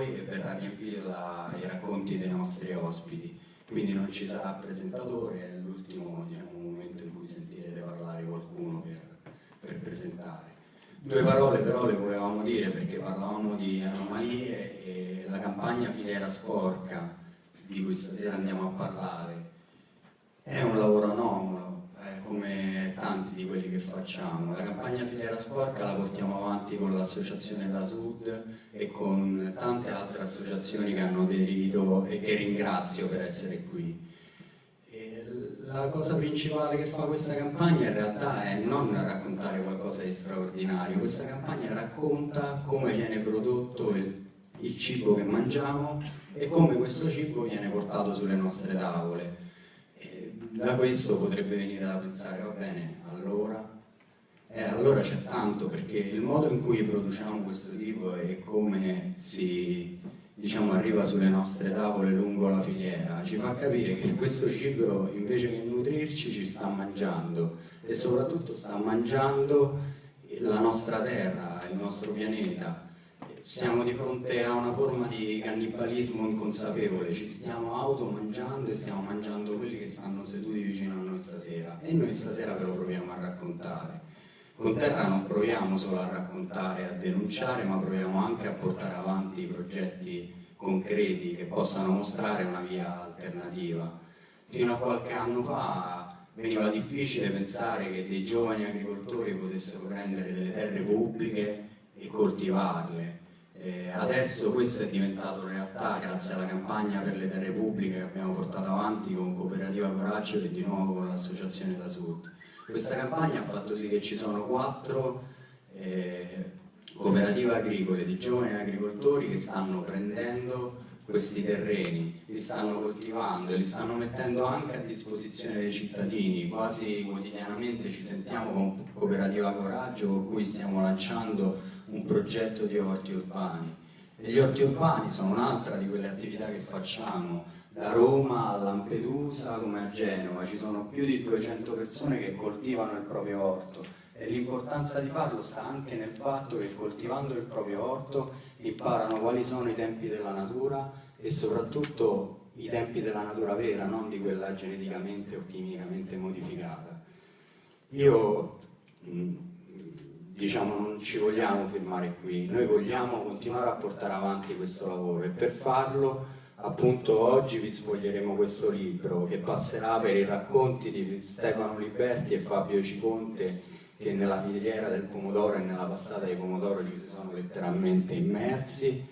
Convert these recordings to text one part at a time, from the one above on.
noi e verrà riempita i racconti dei nostri ospiti. Quindi non ci sarà presentatore, è l'ultimo diciamo, momento in cui sentirete parlare qualcuno per, per presentare. Due parole però le volevamo dire perché parlavamo di anomalie e la campagna Filiera Sporca di cui stasera andiamo a parlare è un lavoro anomalo, come tanti di quelli che facciamo. La campagna Filiera Sporca la portiamo avanti con l'associazione da Sud e con tante altre associazioni che hanno aderito e che ringrazio per essere qui. La cosa principale che fa questa campagna in realtà è non raccontare qualcosa di straordinario, questa campagna racconta come viene prodotto il, il cibo che mangiamo e come questo cibo viene portato sulle nostre tavole da questo potrebbe venire da pensare, va bene, allora, eh, allora c'è tanto, perché il modo in cui produciamo questo tipo e come si diciamo, arriva sulle nostre tavole lungo la filiera. Ci fa capire che questo cibo invece che nutrirci ci sta mangiando. E soprattutto sta mangiando la nostra terra, il nostro pianeta siamo di fronte a una forma di cannibalismo inconsapevole, ci stiamo automangiando e stiamo mangiando quelli che stanno seduti vicino a noi stasera e noi stasera ve lo proviamo a raccontare. Con Terra non proviamo solo a raccontare, a denunciare, ma proviamo anche a portare avanti progetti concreti che possano mostrare una via alternativa. Fino a qualche anno fa veniva difficile pensare che dei giovani agricoltori potessero prendere delle terre pubbliche e coltivarle eh, adesso questo è diventato realtà grazie alla campagna per le terre pubbliche che abbiamo portato avanti con Cooperativa Coraggio e di nuovo con l'Associazione da Sud. Questa campagna ha fatto sì che ci sono quattro eh, cooperative agricole di giovani agricoltori che stanno prendendo questi terreni, li stanno coltivando e li stanno mettendo anche a disposizione dei cittadini. Quasi quotidianamente ci sentiamo con Cooperativa Coraggio con cui stiamo lanciando un progetto di orti urbani. E gli orti urbani sono un'altra di quelle attività che facciamo, da Roma a Lampedusa come a Genova, ci sono più di 200 persone che coltivano il proprio orto e l'importanza di farlo sta anche nel fatto che coltivando il proprio orto imparano quali sono i tempi della natura e soprattutto i tempi della natura vera, non di quella geneticamente o chimicamente modificata. Io diciamo non ci vogliamo fermare qui, noi vogliamo continuare a portare avanti questo lavoro e per farlo appunto oggi vi svoglieremo questo libro che passerà per i racconti di Stefano Liberti e Fabio Ciconte che nella filiera del pomodoro e nella passata di pomodoro ci sono letteralmente immersi,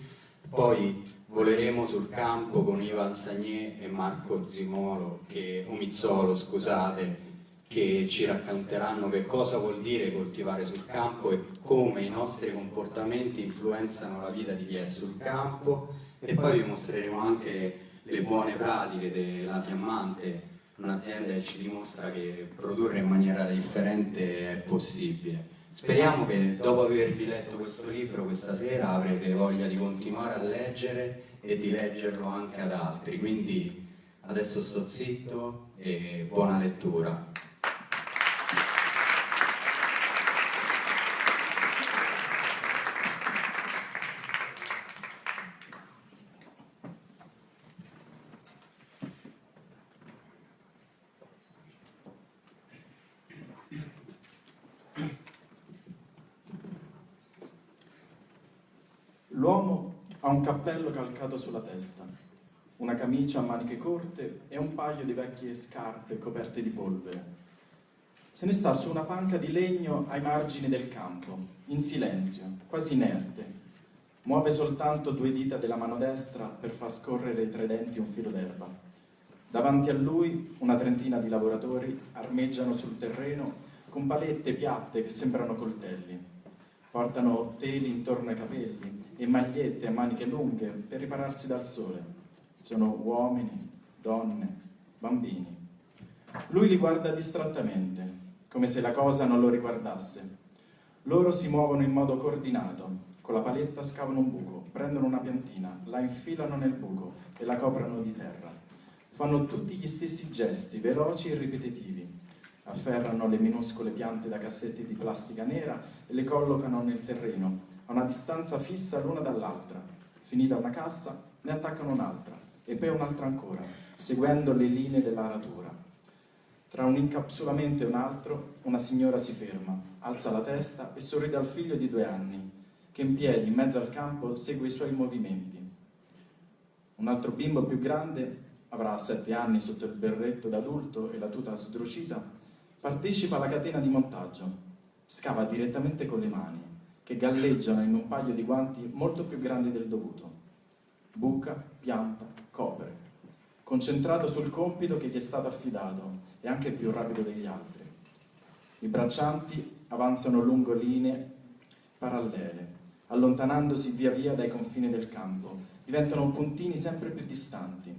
poi voleremo sul campo con Ivan Sagné e Marco Zimolo, che, o Mizzolo scusate, che ci racconteranno che cosa vuol dire coltivare sul campo e come i nostri comportamenti influenzano la vita di chi è sul campo e poi vi mostreremo anche le buone pratiche della Fiammante, un'azienda che ci dimostra che produrre in maniera differente è possibile. Speriamo che dopo avervi letto questo libro questa sera avrete voglia di continuare a leggere e di leggerlo anche ad altri, quindi adesso sto zitto e buona lettura. un cappello calcato sulla testa, una camicia a maniche corte e un paio di vecchie scarpe coperte di polvere. Se ne sta su una panca di legno ai margini del campo, in silenzio, quasi inerte. Muove soltanto due dita della mano destra per far scorrere tra i denti un filo d'erba. Davanti a lui una trentina di lavoratori armeggiano sul terreno con palette piatte che sembrano coltelli. Portano teli intorno ai capelli e magliette a maniche lunghe per ripararsi dal sole. Sono uomini, donne, bambini. Lui li guarda distrattamente, come se la cosa non lo riguardasse. Loro si muovono in modo coordinato, con la paletta scavano un buco, prendono una piantina, la infilano nel buco e la coprono di terra. Fanno tutti gli stessi gesti, veloci e ripetitivi. Afferrano le minuscole piante da cassetti di plastica nera e le collocano nel terreno, a una distanza fissa l'una dall'altra, finita una cassa, ne attaccano un'altra e poi un'altra ancora, seguendo le linee dell'aratura. Tra un incapsulamento e un altro, una signora si ferma, alza la testa e sorride al figlio di due anni, che in piedi in mezzo al campo segue i suoi movimenti. Un altro bimbo più grande, avrà sette anni sotto il berretto d'adulto e la tuta sdrucita, partecipa alla catena di montaggio, scava direttamente con le mani, che galleggiano in un paio di guanti molto più grandi del dovuto. Buca, pianta, copre, concentrato sul compito che gli è stato affidato e anche più rapido degli altri. I braccianti avanzano lungo linee parallele, allontanandosi via via dai confini del campo, diventano puntini sempre più distanti.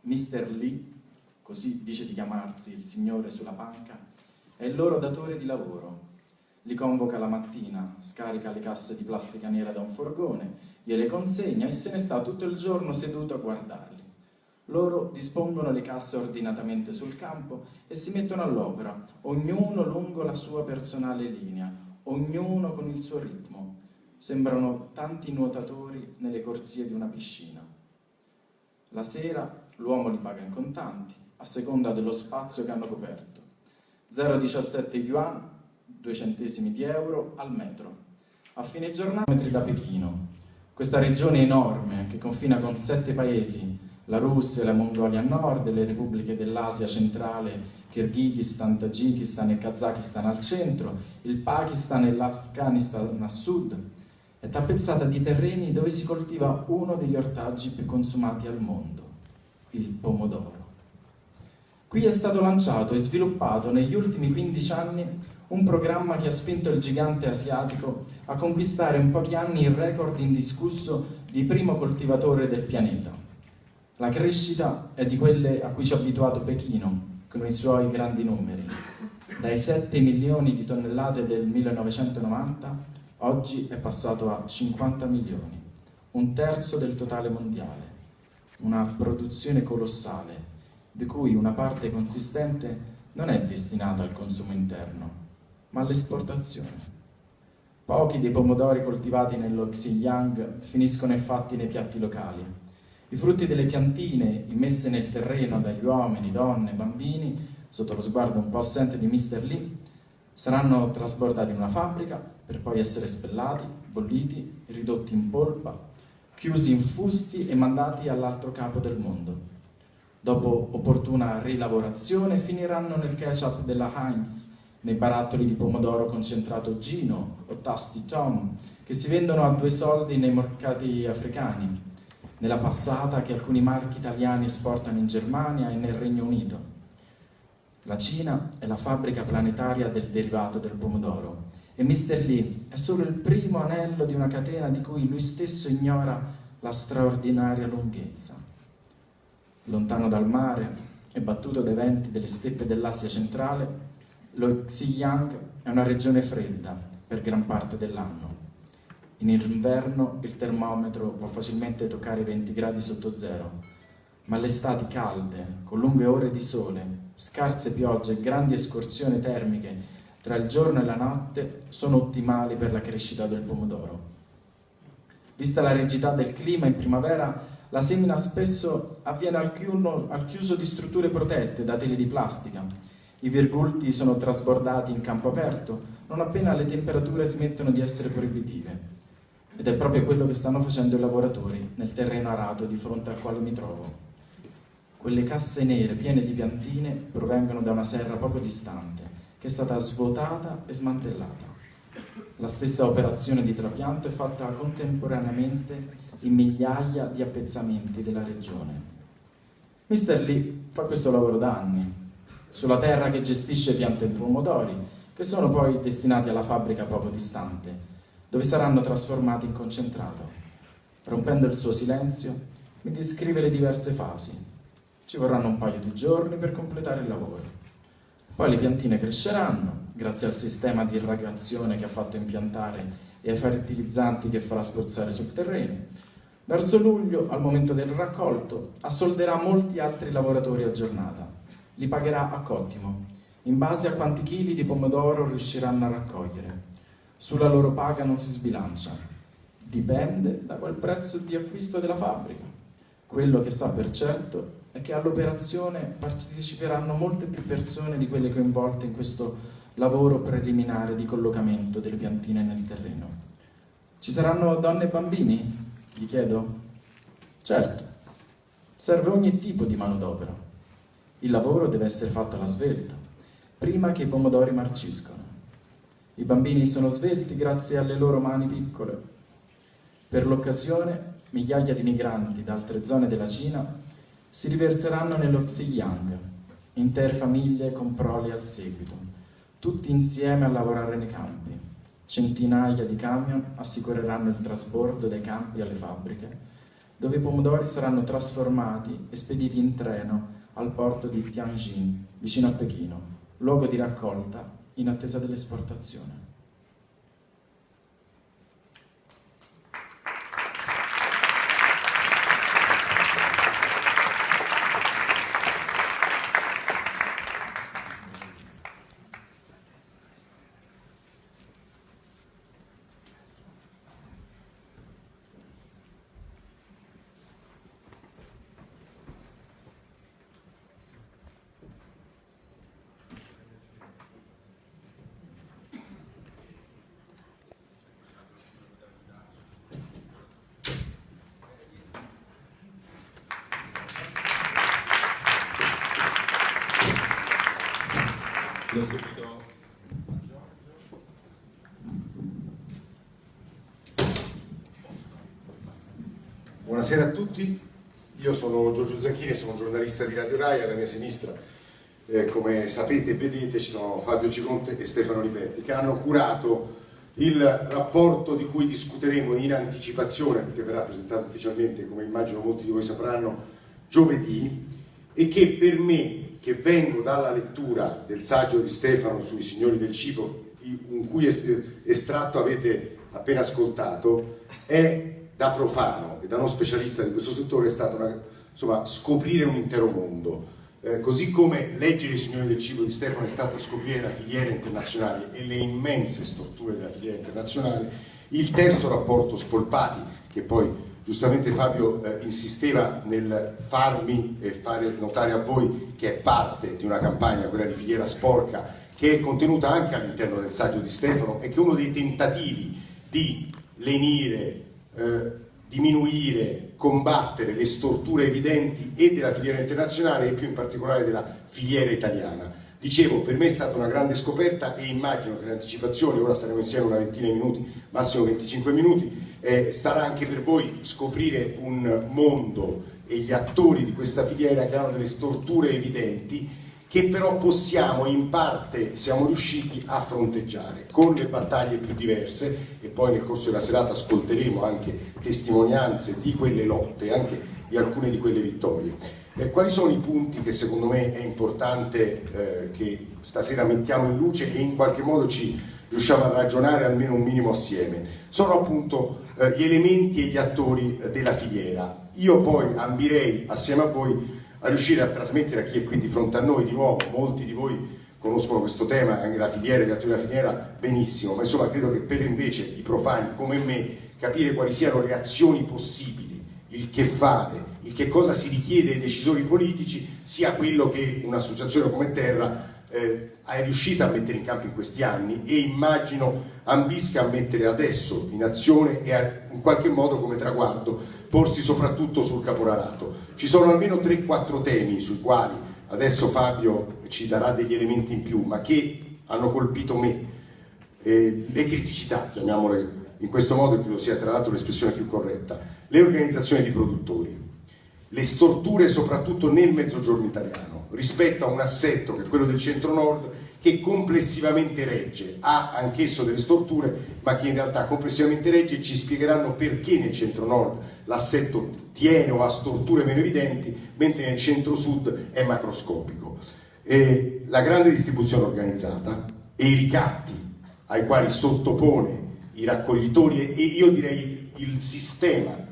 Mr. Lee, così dice di chiamarsi il signore sulla panca, è il loro datore di lavoro. Li convoca la mattina, scarica le casse di plastica nera da un forgone, gliele consegna e se ne sta tutto il giorno seduto a guardarli. Loro dispongono le casse ordinatamente sul campo e si mettono all'opera, ognuno lungo la sua personale linea, ognuno con il suo ritmo. Sembrano tanti nuotatori nelle corsie di una piscina. La sera l'uomo li paga in contanti, a seconda dello spazio che hanno coperto. 0,17 yuan, 2 centesimi di euro al metro. A fine giornata metri da Pechino. Questa regione enorme che confina con sette paesi la Russia la Mongolia a nord, le repubbliche dell'Asia centrale, Kirghizistan, Tagikistan e Kazakistan al centro, il Pakistan e l'Afghanistan a sud, è tappezzata di terreni dove si coltiva uno degli ortaggi più consumati al mondo, il pomodoro. Qui è stato lanciato e sviluppato negli ultimi 15 anni un programma che ha spinto il gigante asiatico a conquistare in pochi anni il record indiscusso di primo coltivatore del pianeta la crescita è di quelle a cui ci ha abituato Pechino, con i suoi grandi numeri. Dai 7 milioni di tonnellate del 1990, oggi è passato a 50 milioni, un terzo del totale mondiale. Una produzione colossale, di cui una parte consistente non è destinata al consumo interno, ma all'esportazione. Pochi dei pomodori coltivati nello Xinjiang finiscono infatti nei piatti locali i frutti delle piantine immesse nel terreno dagli uomini, donne, bambini, sotto lo sguardo un po' assente di Mr. Lee, saranno trasbordati in una fabbrica per poi essere spellati, bolliti, ridotti in polpa, chiusi in fusti e mandati all'altro capo del mondo. Dopo opportuna rilavorazione finiranno nel ketchup della Heinz, nei barattoli di pomodoro concentrato Gino o Tasti Tom, che si vendono a due soldi nei mercati africani, nella passata che alcuni marchi italiani esportano in Germania e nel Regno Unito. La Cina è la fabbrica planetaria del derivato del pomodoro e Mr. Lee è solo il primo anello di una catena di cui lui stesso ignora la straordinaria lunghezza. Lontano dal mare e battuto dai venti delle steppe dell'Asia centrale, lo Xinjiang è una regione fredda per gran parte dell'anno. In inverno il termometro può facilmente toccare i 20 gradi sotto zero, ma le estati calde, con lunghe ore di sole, scarse piogge e grandi escursioni termiche tra il giorno e la notte sono ottimali per la crescita del pomodoro. Vista la rigidità del clima in primavera, la semina spesso avviene al chiuso di strutture protette da tele di plastica. I virgulti sono trasbordati in campo aperto non appena le temperature smettono di essere proibitive. Ed è proprio quello che stanno facendo i lavoratori nel terreno arato di fronte al quale mi trovo. Quelle casse nere piene di piantine provengono da una serra poco distante, che è stata svuotata e smantellata. La stessa operazione di trapianto è fatta contemporaneamente in migliaia di appezzamenti della regione. Mr. Lee fa questo lavoro da anni, sulla terra che gestisce piante e pomodori, che sono poi destinati alla fabbrica poco distante, dove saranno trasformati in concentrato. Rompendo il suo silenzio, mi descrive le diverse fasi. Ci vorranno un paio di giorni per completare il lavoro. Poi le piantine cresceranno, grazie al sistema di irrigazione che ha fatto impiantare e ai fertilizzanti che farà spruzzare sul terreno. Verso luglio, al momento del raccolto, assolderà molti altri lavoratori a giornata. Li pagherà a cottimo, in base a quanti chili di pomodoro riusciranno a raccogliere. Sulla loro paga non si sbilancia. Dipende da quel prezzo di acquisto della fabbrica. Quello che sa per certo è che all'operazione parteciperanno molte più persone di quelle coinvolte in questo lavoro preliminare di collocamento delle piantine nel terreno. Ci saranno donne e bambini? Gli chiedo. Certo, serve ogni tipo di manodopera. Il lavoro deve essere fatto alla svelta, prima che i pomodori marciscono. I bambini sono svelti grazie alle loro mani piccole. Per l'occasione, migliaia di migranti da altre zone della Cina si riverseranno nello Xiliang, intere famiglie con prole al seguito, tutti insieme a lavorare nei campi. Centinaia di camion assicureranno il trasporto dai campi alle fabbriche, dove i pomodori saranno trasformati e spediti in treno al porto di Tianjin, vicino a Pechino, luogo di raccolta in attesa dell'esportazione. Buonasera a tutti, io sono Giorgio Zanchini, sono giornalista di Radio Rai, alla mia sinistra eh, come sapete e vedete ci sono Fabio Ciconte e Stefano Ripetti che hanno curato il rapporto di cui discuteremo in anticipazione perché verrà presentato ufficialmente come immagino molti di voi sapranno giovedì e che per me che vengo dalla lettura del saggio di Stefano sui signori del cibo in cui estratto avete appena ascoltato è da profano e da non specialista di questo settore è stato una, insomma, scoprire un intero mondo. Eh, così come leggere i signori del cibo di Stefano è stato scoprire la filiera internazionale e le immense strutture della filiera internazionale, il terzo rapporto Spolpati, che poi giustamente Fabio eh, insisteva nel farmi e fare notare a voi che è parte di una campagna, quella di filiera sporca, che è contenuta anche all'interno del saggio di Stefano e che è uno dei tentativi di lenire eh, diminuire, combattere le storture evidenti e della filiera internazionale e più in particolare della filiera italiana. Dicevo, per me è stata una grande scoperta e immagino che l'anticipazione, ora staremo insieme una ventina di minuti, massimo 25 minuti, eh, starà anche per voi scoprire un mondo e gli attori di questa filiera che hanno delle storture evidenti che però possiamo in parte, siamo riusciti a fronteggiare con le battaglie più diverse e poi nel corso della serata ascolteremo anche testimonianze di quelle lotte, anche di alcune di quelle vittorie. Eh, quali sono i punti che secondo me è importante eh, che stasera mettiamo in luce e in qualche modo ci riusciamo a ragionare almeno un minimo assieme? Sono appunto eh, gli elementi e gli attori della filiera. Io poi ambirei assieme a voi a riuscire a trasmettere a chi è qui di fronte a noi, di nuovo, molti di voi conoscono questo tema, anche la filiera, gli attori della filiera, benissimo, ma insomma credo che per invece i profani come me capire quali siano le azioni possibili, il che fare, il che cosa si richiede ai decisori politici, sia quello che un'associazione come Terra eh, è riuscita a mettere in campo in questi anni e immagino ambisca a mettere adesso in azione e a, in qualche modo come traguardo porsi soprattutto sul caporalato. Ci sono almeno 3-4 temi sui quali adesso Fabio ci darà degli elementi in più, ma che hanno colpito me. Eh, le criticità, chiamiamole in questo modo, credo sia tra l'altro l'espressione più corretta, le organizzazioni di produttori, le storture soprattutto nel mezzogiorno italiano rispetto a un assetto che è quello del centro-nord che complessivamente regge, ha anch'esso delle storture ma che in realtà complessivamente regge e ci spiegheranno perché nel centro-nord l'assetto tiene o ha storture meno evidenti mentre nel centro-sud è macroscopico. E la grande distribuzione organizzata e i ricatti ai quali sottopone i raccoglitori e io direi il sistema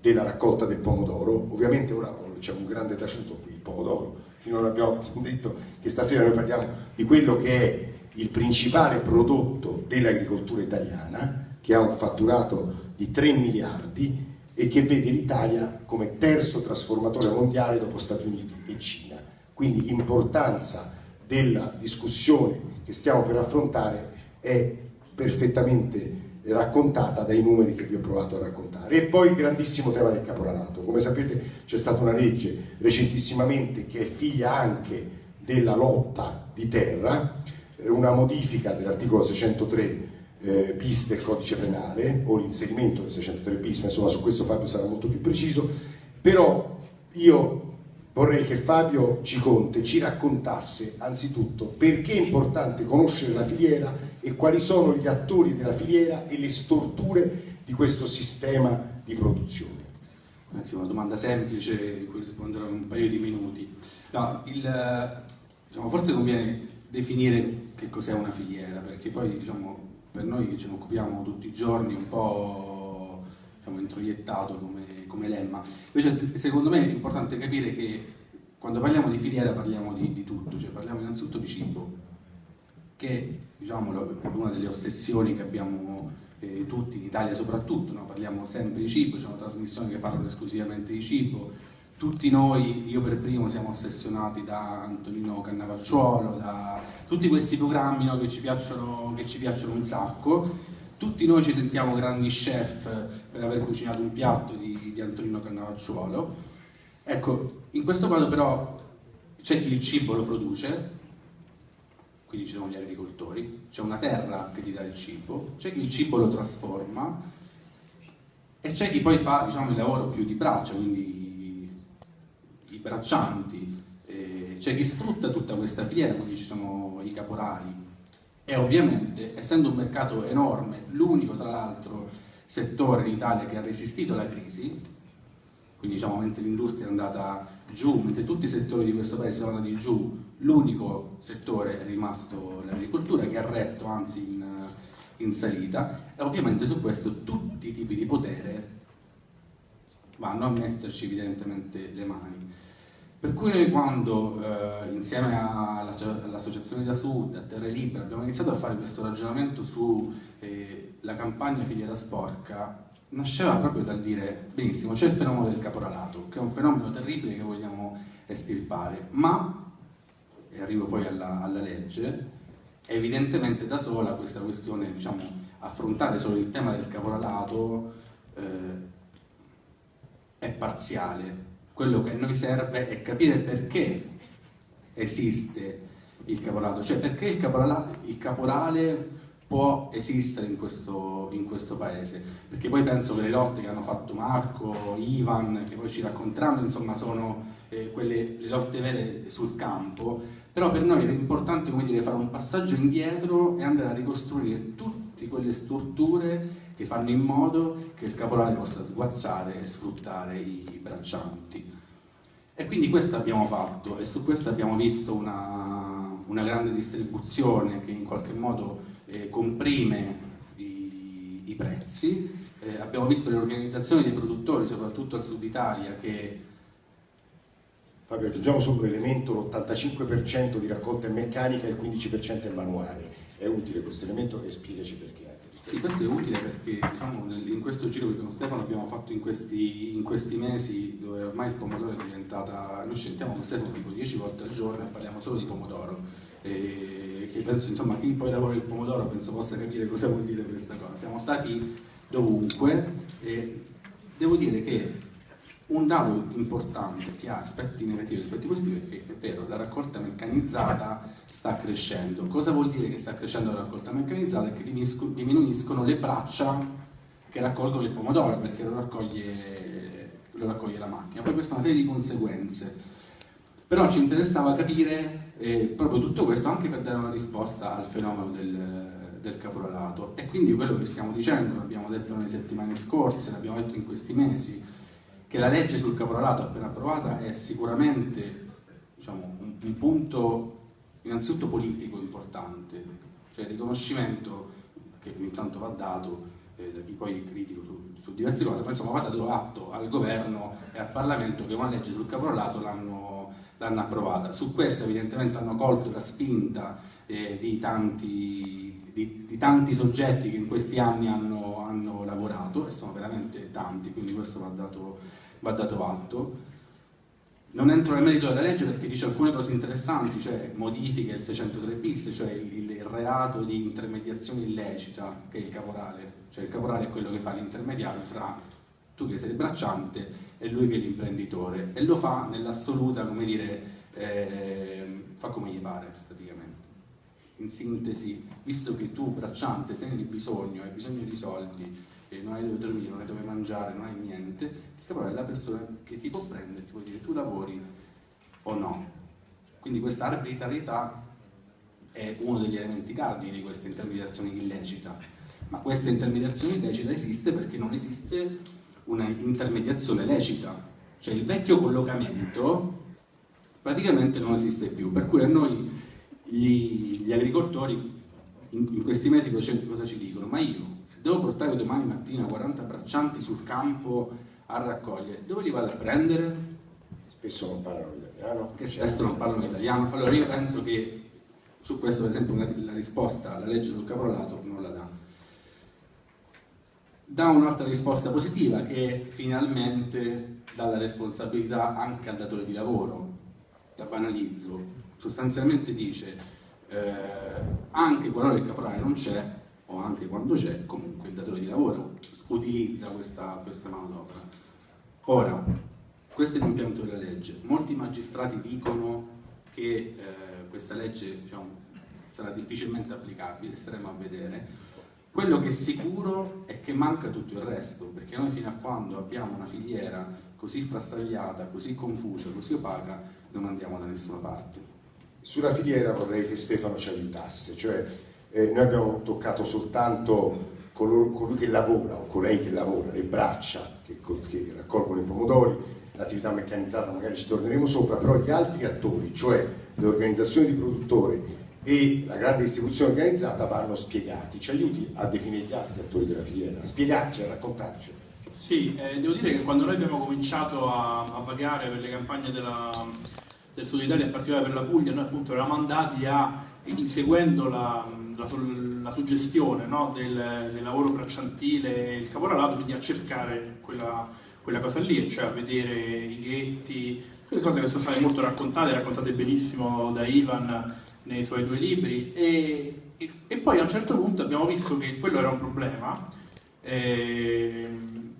della raccolta del pomodoro, ovviamente ora c'è un grande taciuto qui, il pomodoro, finora abbiamo detto che stasera noi parliamo di quello che è il principale prodotto dell'agricoltura italiana, che ha un fatturato di 3 miliardi e che vede l'Italia come terzo trasformatore mondiale dopo Stati Uniti e Cina. Quindi l'importanza della discussione che stiamo per affrontare è perfettamente raccontata dai numeri che vi ho provato a raccontare. E poi il grandissimo tema del caporalato. Come sapete c'è stata una legge recentissimamente che è figlia anche della lotta di terra, una modifica dell'articolo 603 eh, bis del codice penale o l'inserimento del 603 bis, ma insomma su questo Fabio sarà molto più preciso, però io vorrei che Fabio Ciconte ci raccontasse anzitutto perché è importante conoscere la filiera e quali sono gli attori della filiera e le storture di questo sistema di produzione. Anzi, una domanda semplice in cui risponderò in un paio di minuti. No, il, diciamo, forse conviene definire che cos'è una filiera, perché poi diciamo, per noi che ce ne occupiamo tutti i giorni un po' diciamo, introiettato come, come lemma. Invece secondo me è importante capire che quando parliamo di filiera parliamo di, di tutto, cioè parliamo innanzitutto di cibo, che diciamo, è una delle ossessioni che abbiamo eh, tutti in Italia soprattutto, no? parliamo sempre di cibo, c'è una trasmissione che parla esclusivamente di cibo, tutti noi, io per primo, siamo ossessionati da Antonino Cannavacciuolo, da tutti questi programmi no, che, ci piacciono, che ci piacciono un sacco, tutti noi ci sentiamo grandi chef per aver cucinato un piatto di, di Antonino Cannavacciuolo. Ecco, in questo caso però c'è chi il cibo lo produce, quindi ci sono gli agricoltori, c'è una terra che ti dà il cibo, c'è chi il cibo lo trasforma e c'è chi poi fa diciamo, il lavoro più di braccia, quindi i braccianti, c'è chi sfrutta tutta questa filiera, quindi ci sono i caporali e ovviamente essendo un mercato enorme, l'unico tra l'altro settore in Italia che ha resistito alla crisi, quindi diciamo mentre l'industria è andata giù, mentre tutti i settori di questo paese sono andati giù, l'unico settore è rimasto l'agricoltura che ha retto anzi in, in salita e ovviamente su questo tutti i tipi di potere vanno a metterci evidentemente le mani. Per cui noi quando, eh, insieme all'Associazione da Sud, a Terre Libere, abbiamo iniziato a fare questo ragionamento sulla eh, filiera filiera sporca, nasceva proprio dal dire, benissimo, c'è il fenomeno del caporalato, che è un fenomeno terribile che vogliamo estirpare, ma, e arrivo poi alla, alla legge, evidentemente da sola questa questione, diciamo, affrontare solo il tema del caporalato eh, è parziale, quello che a noi serve è capire perché esiste il caporalato, cioè perché il caporale, il caporale può esistere in questo, in questo, paese, perché poi penso che le lotte che hanno fatto Marco, Ivan, che poi ci racconteranno, insomma sono eh, quelle, le lotte vere sul campo, però per noi era importante dire, fare un passaggio indietro e andare a ricostruire tutte quelle strutture che fanno in modo che il caporale possa sguazzare e sfruttare i braccianti. E quindi questo abbiamo fatto e su questo abbiamo visto una, una grande distribuzione che in qualche modo eh, comprime i, i prezzi. Eh, abbiamo visto le organizzazioni dei produttori, soprattutto al sud Italia, che Fabio, aggiungiamo solo un elemento, l'85% di raccolta è meccanica e il 15% è manuale. È utile questo elemento e spiegaci perché. Sì, questo è utile perché diciamo, in questo giro che con Stefano abbiamo fatto in questi, in questi, mesi, dove ormai il pomodoro è diventata. Noi sentiamo con Stefano tipo 10 volte al giorno e parliamo solo di pomodoro. E che penso, insomma, chi poi lavora il pomodoro penso possa capire cosa vuol dire questa cosa. Siamo stati dovunque e devo dire che un dato importante che ha aspetti negativi e aspetti positivi è che è vero, la raccolta meccanizzata sta crescendo. Cosa vuol dire che sta crescendo la raccolta meccanizzata? È che diminuiscono le braccia che raccolgono il pomodoro perché lo raccoglie, lo raccoglie la macchina. Poi questa è una serie di conseguenze. Però ci interessava capire eh, proprio tutto questo anche per dare una risposta al fenomeno del, del caporalato. E quindi quello che stiamo dicendo, l'abbiamo detto nelle settimane scorse, l'abbiamo detto in questi mesi, che la legge sul caporalato appena approvata è sicuramente diciamo, un, un, punto innanzitutto politico importante, cioè il riconoscimento che ogni tanto va dato eh, da chi poi è critico su, su, diverse cose, ma insomma va dato atto al governo e al Parlamento che una legge sul caporalato l'hanno approvata. Su questo evidentemente hanno colto la spinta eh, di tanti di, di, tanti soggetti che in questi anni hanno, hanno, lavorato, e sono veramente tanti, quindi questo va dato, va dato atto. Non entro nel merito della legge perché dice alcune cose interessanti, cioè modifiche il 603 bis, cioè il, il reato di intermediazione illecita, che è il caporale, cioè il caporale è quello che fa l'intermediario fra tu che sei il bracciante e lui che è l'imprenditore, e lo fa nell'assoluta, come dire, eh, fa come gli pare praticamente. In sintesi, visto che tu bracciante sei di bisogno, hai bisogno di soldi, non hai dove dormire, non hai dove mangiare, non hai niente, caporale è la persona che ti può prendere, ti può dire tu lavori o no. Quindi questa arbitrarietà è uno degli elementi cardini di questa intermediazione illecita. Ma questa intermediazione illecita esiste perché non esiste una intermediazione lecita, cioè il vecchio collocamento praticamente non esiste più, per cui a noi gli, gli agricoltori in, in, questi mesi cosa ci dicono? Ma io, se devo portare domani mattina 40 braccianti sul campo a raccogliere, dove li vado a prendere? Spesso non parlano italiano. Che spesso non parlano italiano. Allora io penso che su questo per esempio la risposta alla legge sul caporalato non la dà. Dà un'altra risposta positiva che finalmente dà la responsabilità anche al datore di lavoro. La banalizzo. Sostanzialmente dice eh, anche qualora il caporale non c'è o anche quando c'è, comunque il datore di lavoro utilizza questa, questa manodopera. Ora, questo è l'impianto della legge. Molti magistrati dicono che eh, questa legge diciamo, sarà difficilmente applicabile, staremo a vedere. Quello che è sicuro è che manca tutto il resto, perché noi fino a quando abbiamo una filiera così frastagliata, così confusa, così opaca, non andiamo da nessuna parte. Sulla filiera vorrei che Stefano ci aiutasse, cioè eh, noi abbiamo toccato soltanto colui, colui che lavora o colei che lavora, le braccia che, che raccolgono i pomodori, l'attività meccanizzata magari ci torneremo sopra, però gli altri attori, cioè le organizzazioni di produttori e la grande distribuzione organizzata vanno spiegati. Ci aiuti a definire gli altri attori della filiera, a spiegarci, a raccontarci. Sì, eh, devo dire che quando noi abbiamo cominciato a, a vagare per le campagne della, del Sud Italia, in particolare per la Puglia, noi appunto eravamo andati a, inseguendo la, la, la suggestione no, del, del, lavoro bracciantile e il caporalato, quindi a cercare quella, quella cosa lì, cioè a vedere i ghetti, quelle cose che sono state molto raccontate, raccontate benissimo da Ivan nei suoi due libri. E, e, e poi a un certo punto abbiamo visto che quello era un problema, eh,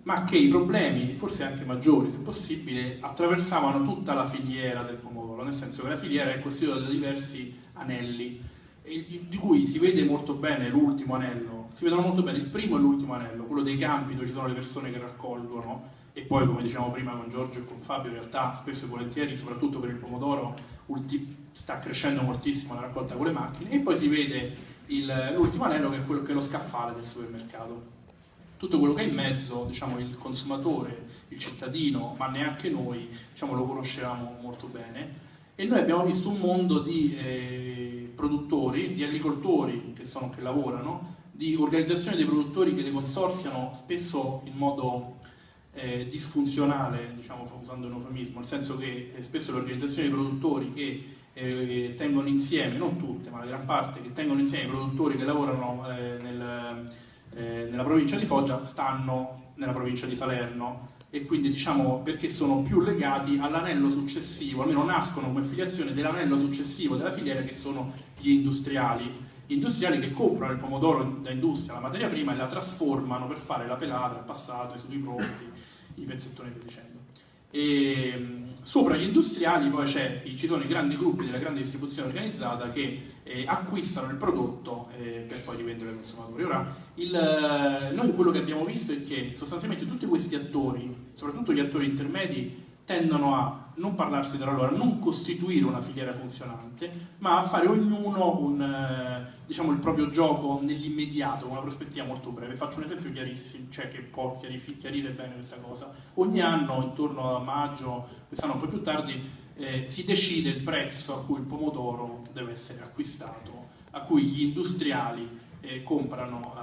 ma che i problemi, forse anche maggiori se possibile, attraversavano tutta la filiera del pomodoro, nel senso che la filiera è costituita da diversi anelli, di cui si vede molto bene l'ultimo anello, si vedono molto bene il primo e l'ultimo anello, quello dei campi dove ci sono le persone che raccolgono e poi come dicevamo prima con Giorgio e con Fabio in realtà spesso e volentieri soprattutto per il pomodoro sta crescendo moltissimo la raccolta con le macchine e poi si vede l'ultimo anello che è quello che è lo scaffale del supermercato tutto quello che è in mezzo diciamo il consumatore il cittadino ma neanche noi diciamo, lo conoscevamo molto bene. E noi abbiamo visto un mondo di eh, produttori, di agricoltori che, sono, che lavorano, di organizzazioni dei produttori che le consorziano spesso in modo eh, disfunzionale, diciamo usando un eufemismo, nel senso che eh, spesso le organizzazioni dei produttori che eh, tengono insieme, non tutte, ma la gran parte, che tengono insieme i produttori che lavorano eh, nel, eh, nella provincia di Foggia stanno nella provincia di Salerno e quindi diciamo perché sono più legati all'anello successivo, almeno nascono come filiazione dell'anello successivo della filiera che sono gli industriali gli industriali che comprano il pomodoro da industria, la materia prima, e la trasformano per fare la pelata, il passato, i pronti, i pezzettoni e via dicendo. E, sopra gli industriali poi ci sono i grandi gruppi della grande distribuzione organizzata che eh, acquistano il prodotto eh, per poi rivendere ai consumatori. Ora, il, eh, noi quello che abbiamo visto è che sostanzialmente tutti questi attori, soprattutto gli attori intermedi, tendono a non parlarsi tra loro, a non costituire una filiera funzionante, ma a fare ognuno un, eh, diciamo, il proprio gioco nell'immediato, con una prospettiva molto breve. Faccio un esempio chiarissimo, cioè che può chiarire bene questa cosa. Ogni anno, intorno a maggio, quest'anno un po' più tardi, eh, si decide il prezzo a cui il pomodoro deve essere acquistato, a cui gli industriali eh, comprano eh,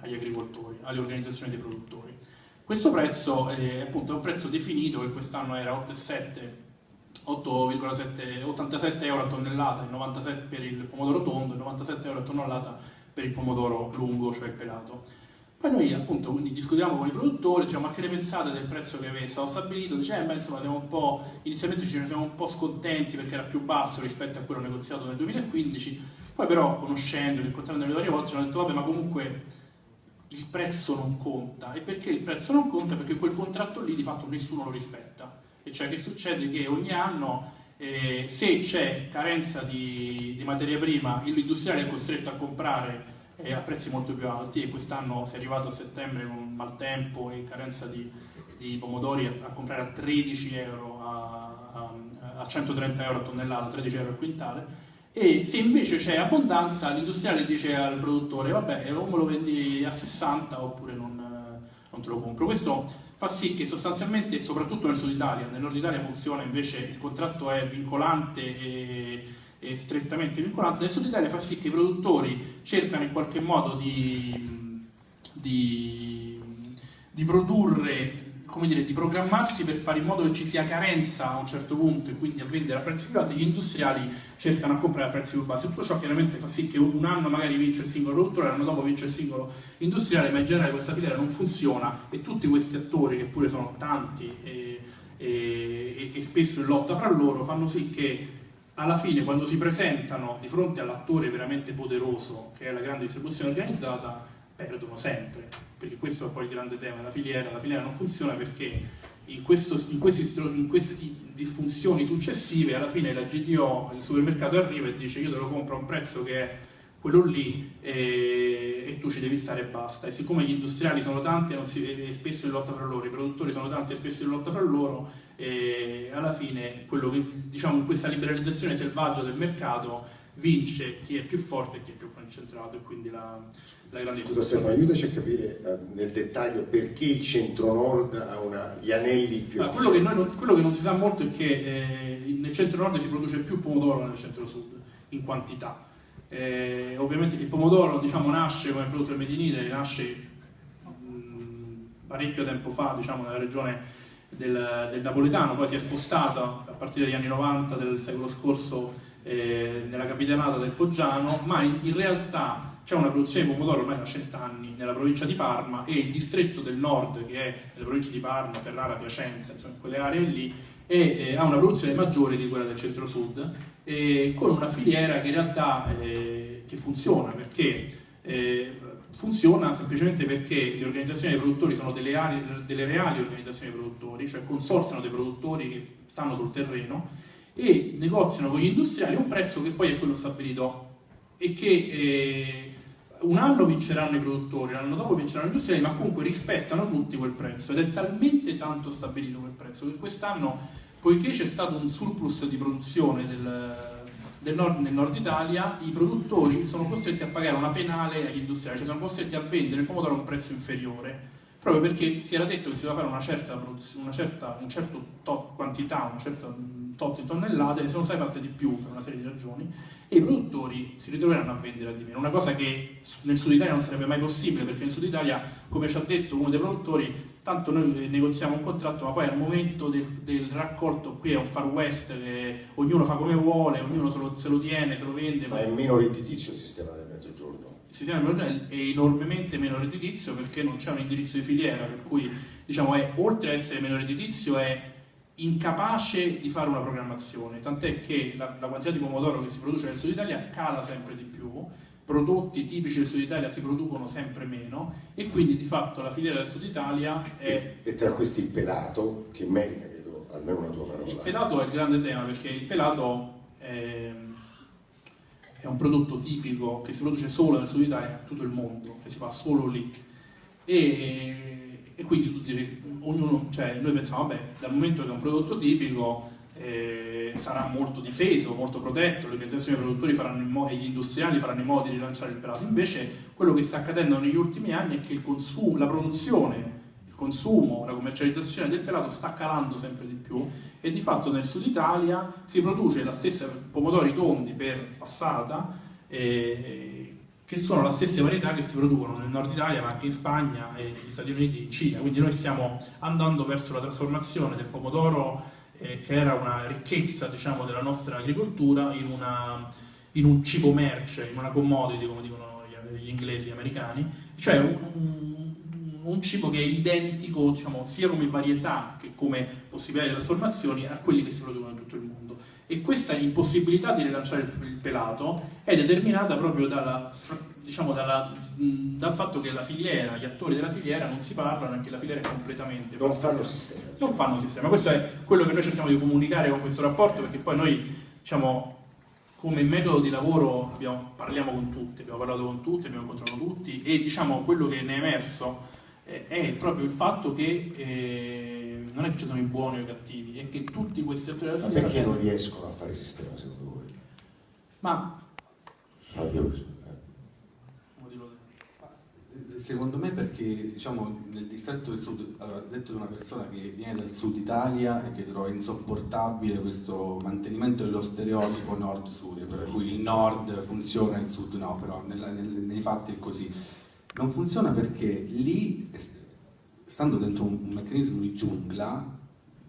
agli agricoltori, alle organizzazioni dei produttori. Questo prezzo è appunto un prezzo definito che quest'anno era 8,87 euro a tonnellata, 97 per il pomodoro tondo e 97 euro a tonnellata per il pomodoro lungo, cioè pelato. Poi noi appunto quindi discutiamo con i produttori, diciamo ma che ne pensate del prezzo che è stato stabilito? Dice, eh, beh, insomma, inizialmente ci siamo un po' scontenti perché era più basso rispetto a quello negoziato nel 2015, poi però conoscendo, incontrando le varie volte ci hanno detto, vabbè, ma comunque il prezzo non conta. E perché il prezzo non conta? Perché quel contratto lì di fatto nessuno lo rispetta. E cioè che succede che ogni anno eh, se c'è carenza di, di materia prima, l'industriale è costretto a comprare eh, a prezzi molto più alti e quest'anno si è arrivato a settembre con maltempo e carenza di, di pomodori a, a, comprare a 13 euro, a, a, a 130 euro a tonnellata, 13 euro a quintale e se invece c'è abbondanza l'industriale dice al produttore vabbè o me lo vendi a 60 oppure non, non te lo compro. Questo fa sì che sostanzialmente, soprattutto nel sud Italia, nel nord Italia funziona invece, il contratto è vincolante e eh, strettamente vincolante, nel Sud Italia fa sì che i produttori cercano in qualche modo di, di, di produrre come dire, di programmarsi per fare in modo che ci sia carenza a un certo punto e quindi a vendere a prezzi più alti, gli industriali cercano a comprare a prezzi più bassi. Tutto ciò chiaramente fa sì che un anno magari vince il singolo produttore, l'anno dopo vince il singolo industriale, ma in generale questa filiera non funziona e tutti questi attori, che pure sono tanti e, e, e spesso in lotta fra loro, fanno sì che alla fine quando si presentano di fronte all'attore veramente poderoso che è la grande distribuzione organizzata perdono sempre perché questo è poi il grande tema. Della filiera la filiera non funziona perché in, questo, in, questi, in, queste disfunzioni successive alla fine la GDO, il supermercato arriva e dice io te lo compro a un prezzo che è quello lì e, e tu ci devi stare e basta. E siccome gli industriali sono tanti e spesso in lotta fra loro, i produttori sono tanti e spesso in lotta fra loro e alla fine quello che diciamo questa liberalizzazione selvaggia del mercato vince chi è più forte e chi è più concentrato e quindi la, la grande Scusa Stefano, aiutaci a capire eh, nel dettaglio perché il centro-nord ha una, gli anelli più ah, quello, che non, quello, che non, si sa molto è che eh, nel centro-nord si produce più pomodoro che nel centro-sud in quantità eh, ovviamente il pomodoro diciamo, nasce come prodotto del Medinite, nasce mm, parecchio tempo fa diciamo, nella regione del, del, napoletano, poi si è spostata a partire dagli anni 90 del secolo scorso eh, nella capitanata del Foggiano, ma in, in realtà c'è una produzione di pomodoro ormai da cent'anni nella provincia di Parma e il distretto del nord, che è nelle province di Parma, Ferrara, Piacenza, insomma quelle aree lì, e, eh, ha una produzione maggiore di quella del centro-sud, eh, con una filiera che in realtà eh, che funziona, perché eh, funziona semplicemente perché le organizzazioni dei produttori sono delle, delle reali organizzazioni dei produttori, cioè consorziano dei produttori che stanno sul terreno e negoziano con gli industriali un prezzo che poi è quello stabilito e che eh, un anno vinceranno i produttori, l'anno dopo vinceranno gli industriali, ma comunque rispettano tutti quel prezzo ed è talmente tanto stabilito quel prezzo che quest'anno, poiché c'è stato un surplus di produzione del, del nord, nel nord Italia, i produttori sono costretti a pagare una penale agli industriali, cioè sono costretti a vendere il pomodoro a un prezzo inferiore, proprio perché si era detto che si doveva fare una certa, una certa un certo quantità, una certa tot di tonnellate, ne sono state fatte di più per una serie di ragioni, e i produttori si ritroveranno a vendere a di meno. Una cosa che nel sud Italia non sarebbe mai possibile, perché nel sud Italia, come ci ha detto uno dei produttori, tanto noi negoziamo un contratto, ma poi al momento del, del raccolto qui è un far west, che ognuno fa come vuole, ognuno se lo, se lo tiene, se lo vende. Ma è meno redditizio il sistema del mezzogiorno? Il sistema del mezzogiorno è enormemente meno redditizio perché non c'è un indirizzo di filiera, per cui diciamo, è, oltre ad essere meno redditizio è incapace di fare una programmazione, tant'è che la, la, quantità di pomodoro che si produce nel sud Italia cala sempre di più, prodotti tipici del sud Italia si producono sempre meno e quindi di fatto la filiera del sud Italia è... E, e tra questi il pelato, che merita credo almeno una tua parola. Il pelato è il grande tema perché il pelato è, è un prodotto tipico che si produce solo nel sud Italia, in tutto il mondo, che si fa solo lì. E e quindi tutti, ognuno, cioè, noi pensiamo, vabbè, dal momento che è un prodotto tipico eh, sarà molto difeso, molto protetto, le organizzazioni dei produttori e gli industriali faranno in modo di rilanciare il pelato. Invece quello che sta accadendo negli ultimi anni è che consumo, la produzione, il consumo, la commercializzazione del pelato sta calando sempre di più e di fatto nel sud Italia si produce la stessa pomodori tondi per passata eh, che sono la stessa varietà che si producono nel nord Italia ma anche in Spagna e negli Stati Uniti e in Cina, quindi noi stiamo andando verso la trasformazione del pomodoro eh, che era una ricchezza diciamo, della nostra agricoltura in, una, in, un cibo merce, in una commodity come dicono gli, gli inglesi e americani, cioè un, un cibo che è identico diciamo, sia come varietà che come possibilità di trasformazioni a quelli che si producono in tutto il mondo. E questa impossibilità di rilanciare il pelato è determinata proprio dalla, diciamo, dalla, dal fatto che la filiera, gli attori della filiera non si parlano e che la filiera è completamente... Non fanno sistema. Non fanno sistema. Questo è quello che noi cerchiamo di comunicare con questo rapporto perché poi noi diciamo, come metodo di lavoro abbiamo, parliamo con tutti, abbiamo parlato con tutti, abbiamo incontrato tutti e diciamo quello che ne è emerso eh, è proprio il fatto che eh, non è che ci sono i buoni o i cattivi, è che tutti questi attori della filiera... Ma perché non riescono a fare sistema secondo voi? Ma... Fabio, Secondo me perché diciamo, nel distretto del sud, allora, detto da una persona che viene dal sud Italia e che trova insopportabile questo mantenimento dello stereotipo nord-sud, per cui il nord funziona e il sud no, però nella, nel, nei fatti è così. Non funziona perché lì, stando dentro un, un meccanismo di giungla,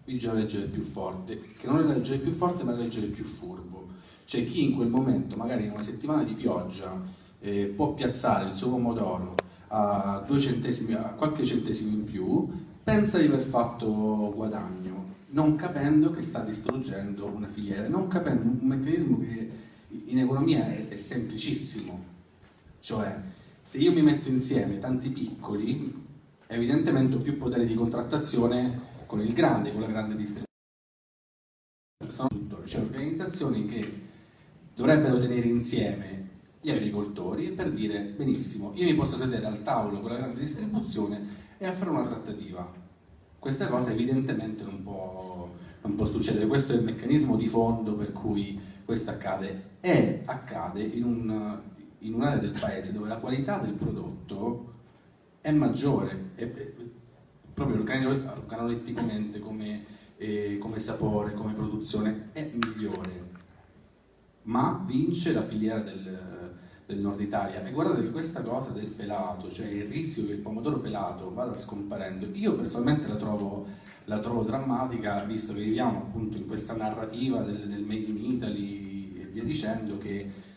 vige la legge del più forte, che non è la legge del più forte ma la legge del più furbo. Cioè chi in quel momento, magari in una settimana di pioggia, eh, può piazzare il suo pomodoro a, centesimi, a qualche centesimo in più, pensa di aver fatto guadagno, non capendo che sta distruggendo una filiera, non capendo un meccanismo che in economia è, è semplicissimo. Cioè, se io mi metto insieme tanti piccoli, evidentemente più potere di contrattazione con il grande, con la grande distribuzione. Cioè organizzazioni che dovrebbero tenere insieme gli agricoltori per dire benissimo, io mi posso sedere al tavolo con la grande distribuzione e a fare una trattativa. Questa cosa evidentemente non può, non può succedere, questo è il meccanismo di fondo per cui questo accade e accade in, un, un'area del paese dove la qualità del prodotto è maggiore, è, è, proprio organoletticamente come, eh, come sapore, come produzione è migliore. Ma vince la filiera del, del nord Italia. E guardate che questa cosa del pelato, cioè il rischio che il pomodoro pelato vada scomparendo, io personalmente la trovo, la trovo drammatica visto che viviamo appunto in questa narrativa del, del Made in Italy e via dicendo che,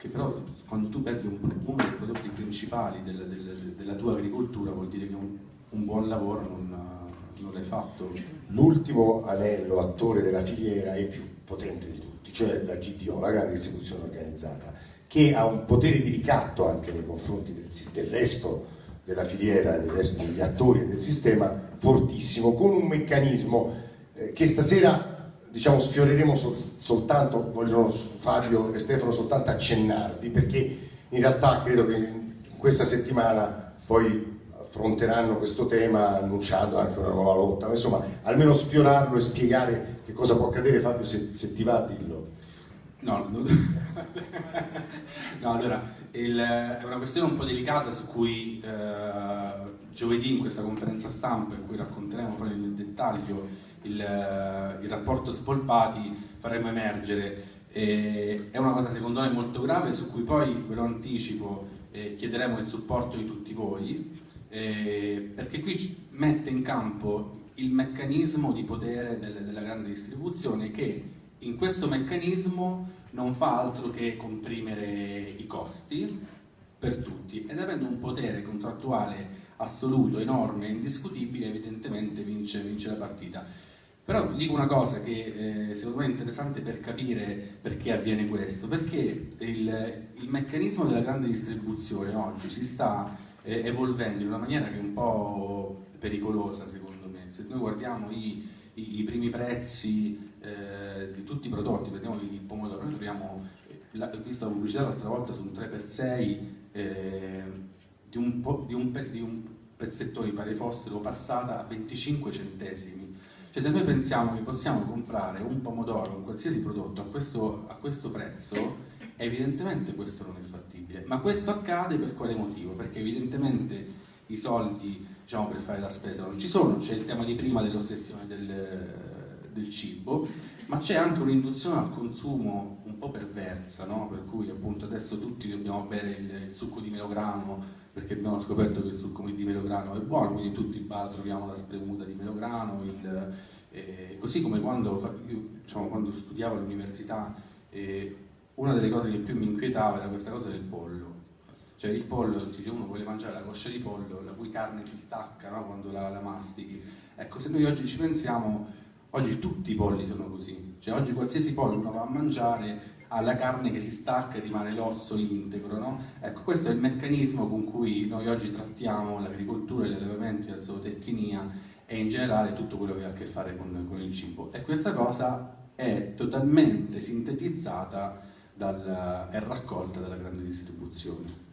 che però quando tu perdi un, uno dei prodotti principali del, del, della tua agricoltura vuol dire che un, un buon lavoro non, non l'hai fatto. L'ultimo anello attore della filiera è il più potente di tutti, cioè la GDO, la grande distribuzione organizzata che ha un potere di ricatto anche nei confronti del, del resto della filiera e del resto degli attori del sistema fortissimo, con un meccanismo eh, che stasera diciamo, sfioreremo sol soltanto, vogliono Fabio e Stefano soltanto accennarvi, perché in realtà credo che questa settimana poi affronteranno questo tema annunciando anche una nuova lotta, ma insomma almeno sfiorarlo e spiegare che cosa può accadere Fabio se, se ti va dillo. No, no, no allora, il, è una questione un po' delicata su cui eh, giovedì in questa conferenza stampa in cui racconteremo poi nel dettaglio il, il rapporto Spolpati faremo emergere. E, è una cosa secondo me molto grave su cui poi, ve lo anticipo, eh, chiederemo il supporto di tutti voi eh, perché qui mette in campo il meccanismo di potere del, della grande distribuzione che in questo meccanismo non fa altro che comprimere i costi per tutti ed avendo un potere contrattuale assoluto, enorme indiscutibile, evidentemente vince, vince, la partita. Però dico una cosa che eh, secondo me è interessante per capire perché avviene questo, perché il, il meccanismo della grande distribuzione oggi si sta eh, evolvendo in una maniera che è un po' pericolosa secondo me. Se noi guardiamo i, i, i primi prezzi eh, di tutti i prodotti, prendiamo il pomodoro, noi troviamo, la, ho visto la pubblicità l'altra volta su un 3x6 eh, di, un di, un, di un pezzettone, mi pare fossero passata a 25 centesimi. Cioè se noi pensiamo che possiamo comprare un pomodoro, un qualsiasi prodotto a questo, a questo prezzo, evidentemente questo non è fattibile. Ma questo accade per quale motivo? Perché evidentemente i soldi diciamo, per fare la spesa non ci sono, c'è il tema di prima dell'ossessione del, del cibo, ma c'è anche un'induzione al consumo un po' perversa, no? per cui appunto adesso tutti dobbiamo bere il, il, succo di melograno perché abbiamo scoperto che il succo di melograno è buono, quindi tutti in bar troviamo la spremuta di melograno, il, eh, così come quando, io, diciamo, quando studiavo all'università eh, una delle cose che più mi inquietava era questa cosa del pollo Cioè il pollo, dice uno vuole mangiare la coscia di pollo, la cui carne si stacca no? quando la, la mastichi. Ecco, se noi oggi ci pensiamo, oggi tutti i polli sono così. Cioè oggi qualsiasi pollo uno va a mangiare ha la carne che si stacca e rimane l'osso integro, no? Ecco, questo è il meccanismo con cui noi oggi trattiamo l'agricoltura, gli allevamenti, la zootecnia e in generale tutto quello che ha a che fare con, con il cibo. E questa cosa è totalmente sintetizzata è raccolta dalla grande distribuzione.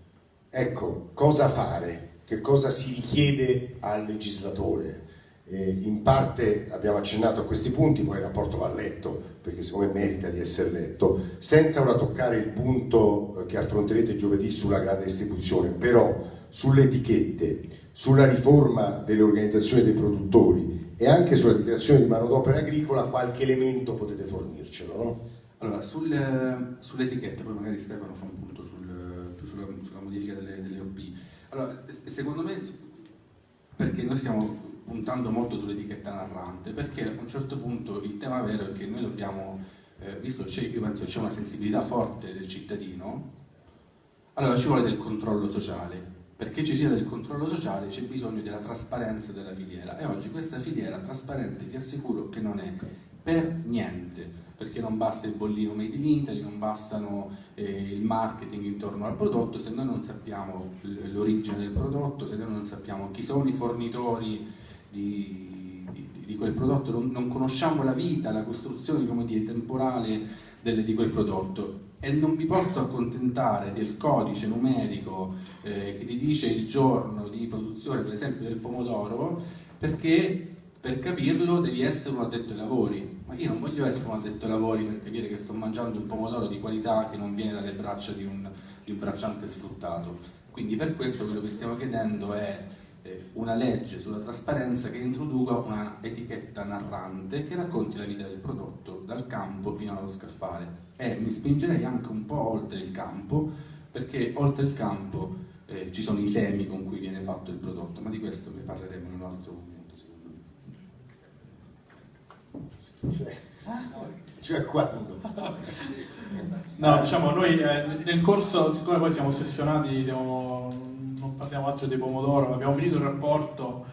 Ecco, cosa fare? Che cosa si richiede al legislatore? Eh, in parte abbiamo accennato a questi punti, poi il rapporto va letto, perché secondo me merita di essere letto, senza ora toccare il punto che affronterete giovedì sulla grande distribuzione, però sulle etichette, sulla riforma delle organizzazioni dei produttori e anche sulla dichiarazione di manodopera agricola, qualche elemento potete fornircelo, no? Allora, sul, sulle etichette, poi magari Stefano fa un punto sul, sulla, sulla, modifica delle, delle OP. Allora, secondo me, perché noi stiamo puntando molto sull'etichetta narrante, perché a un certo punto il tema vero è che noi dobbiamo, eh, visto che io penso c'è una sensibilità forte del cittadino, allora ci vuole del controllo sociale. Perché ci sia del controllo sociale c'è bisogno della trasparenza della filiera e oggi questa filiera trasparente vi assicuro che non è per niente, perché non basta il bollino made in Italy, non bastano eh, il marketing intorno al prodotto, se noi non sappiamo l'origine del prodotto, se noi non sappiamo chi sono i fornitori di, di, di quel prodotto, non, non, conosciamo la vita, la costruzione dire, temporale delle, di quel prodotto e non mi posso accontentare del codice numerico eh, che ti dice il giorno di produzione, per esempio, del pomodoro, perché per capirlo devi essere un addetto ai lavori. Ma io non voglio essere un addetto ai lavori per capire che sto mangiando un pomodoro di qualità che non viene dalle braccia di un, di un bracciante sfruttato. Quindi per questo quello che stiamo chiedendo è una legge sulla trasparenza che introduca una etichetta narrante che racconti la vita del prodotto dal campo fino allo scaffale e mi spingerei anche un po' oltre il campo perché oltre il campo eh, ci sono i semi con cui viene fatto il prodotto ma di questo ne parleremo in un altro momento secondo me cioè, cioè quando? no diciamo noi eh, nel corso siccome poi siamo ossessionati siamo parliamo altro dei pomodoro, abbiamo finito il rapporto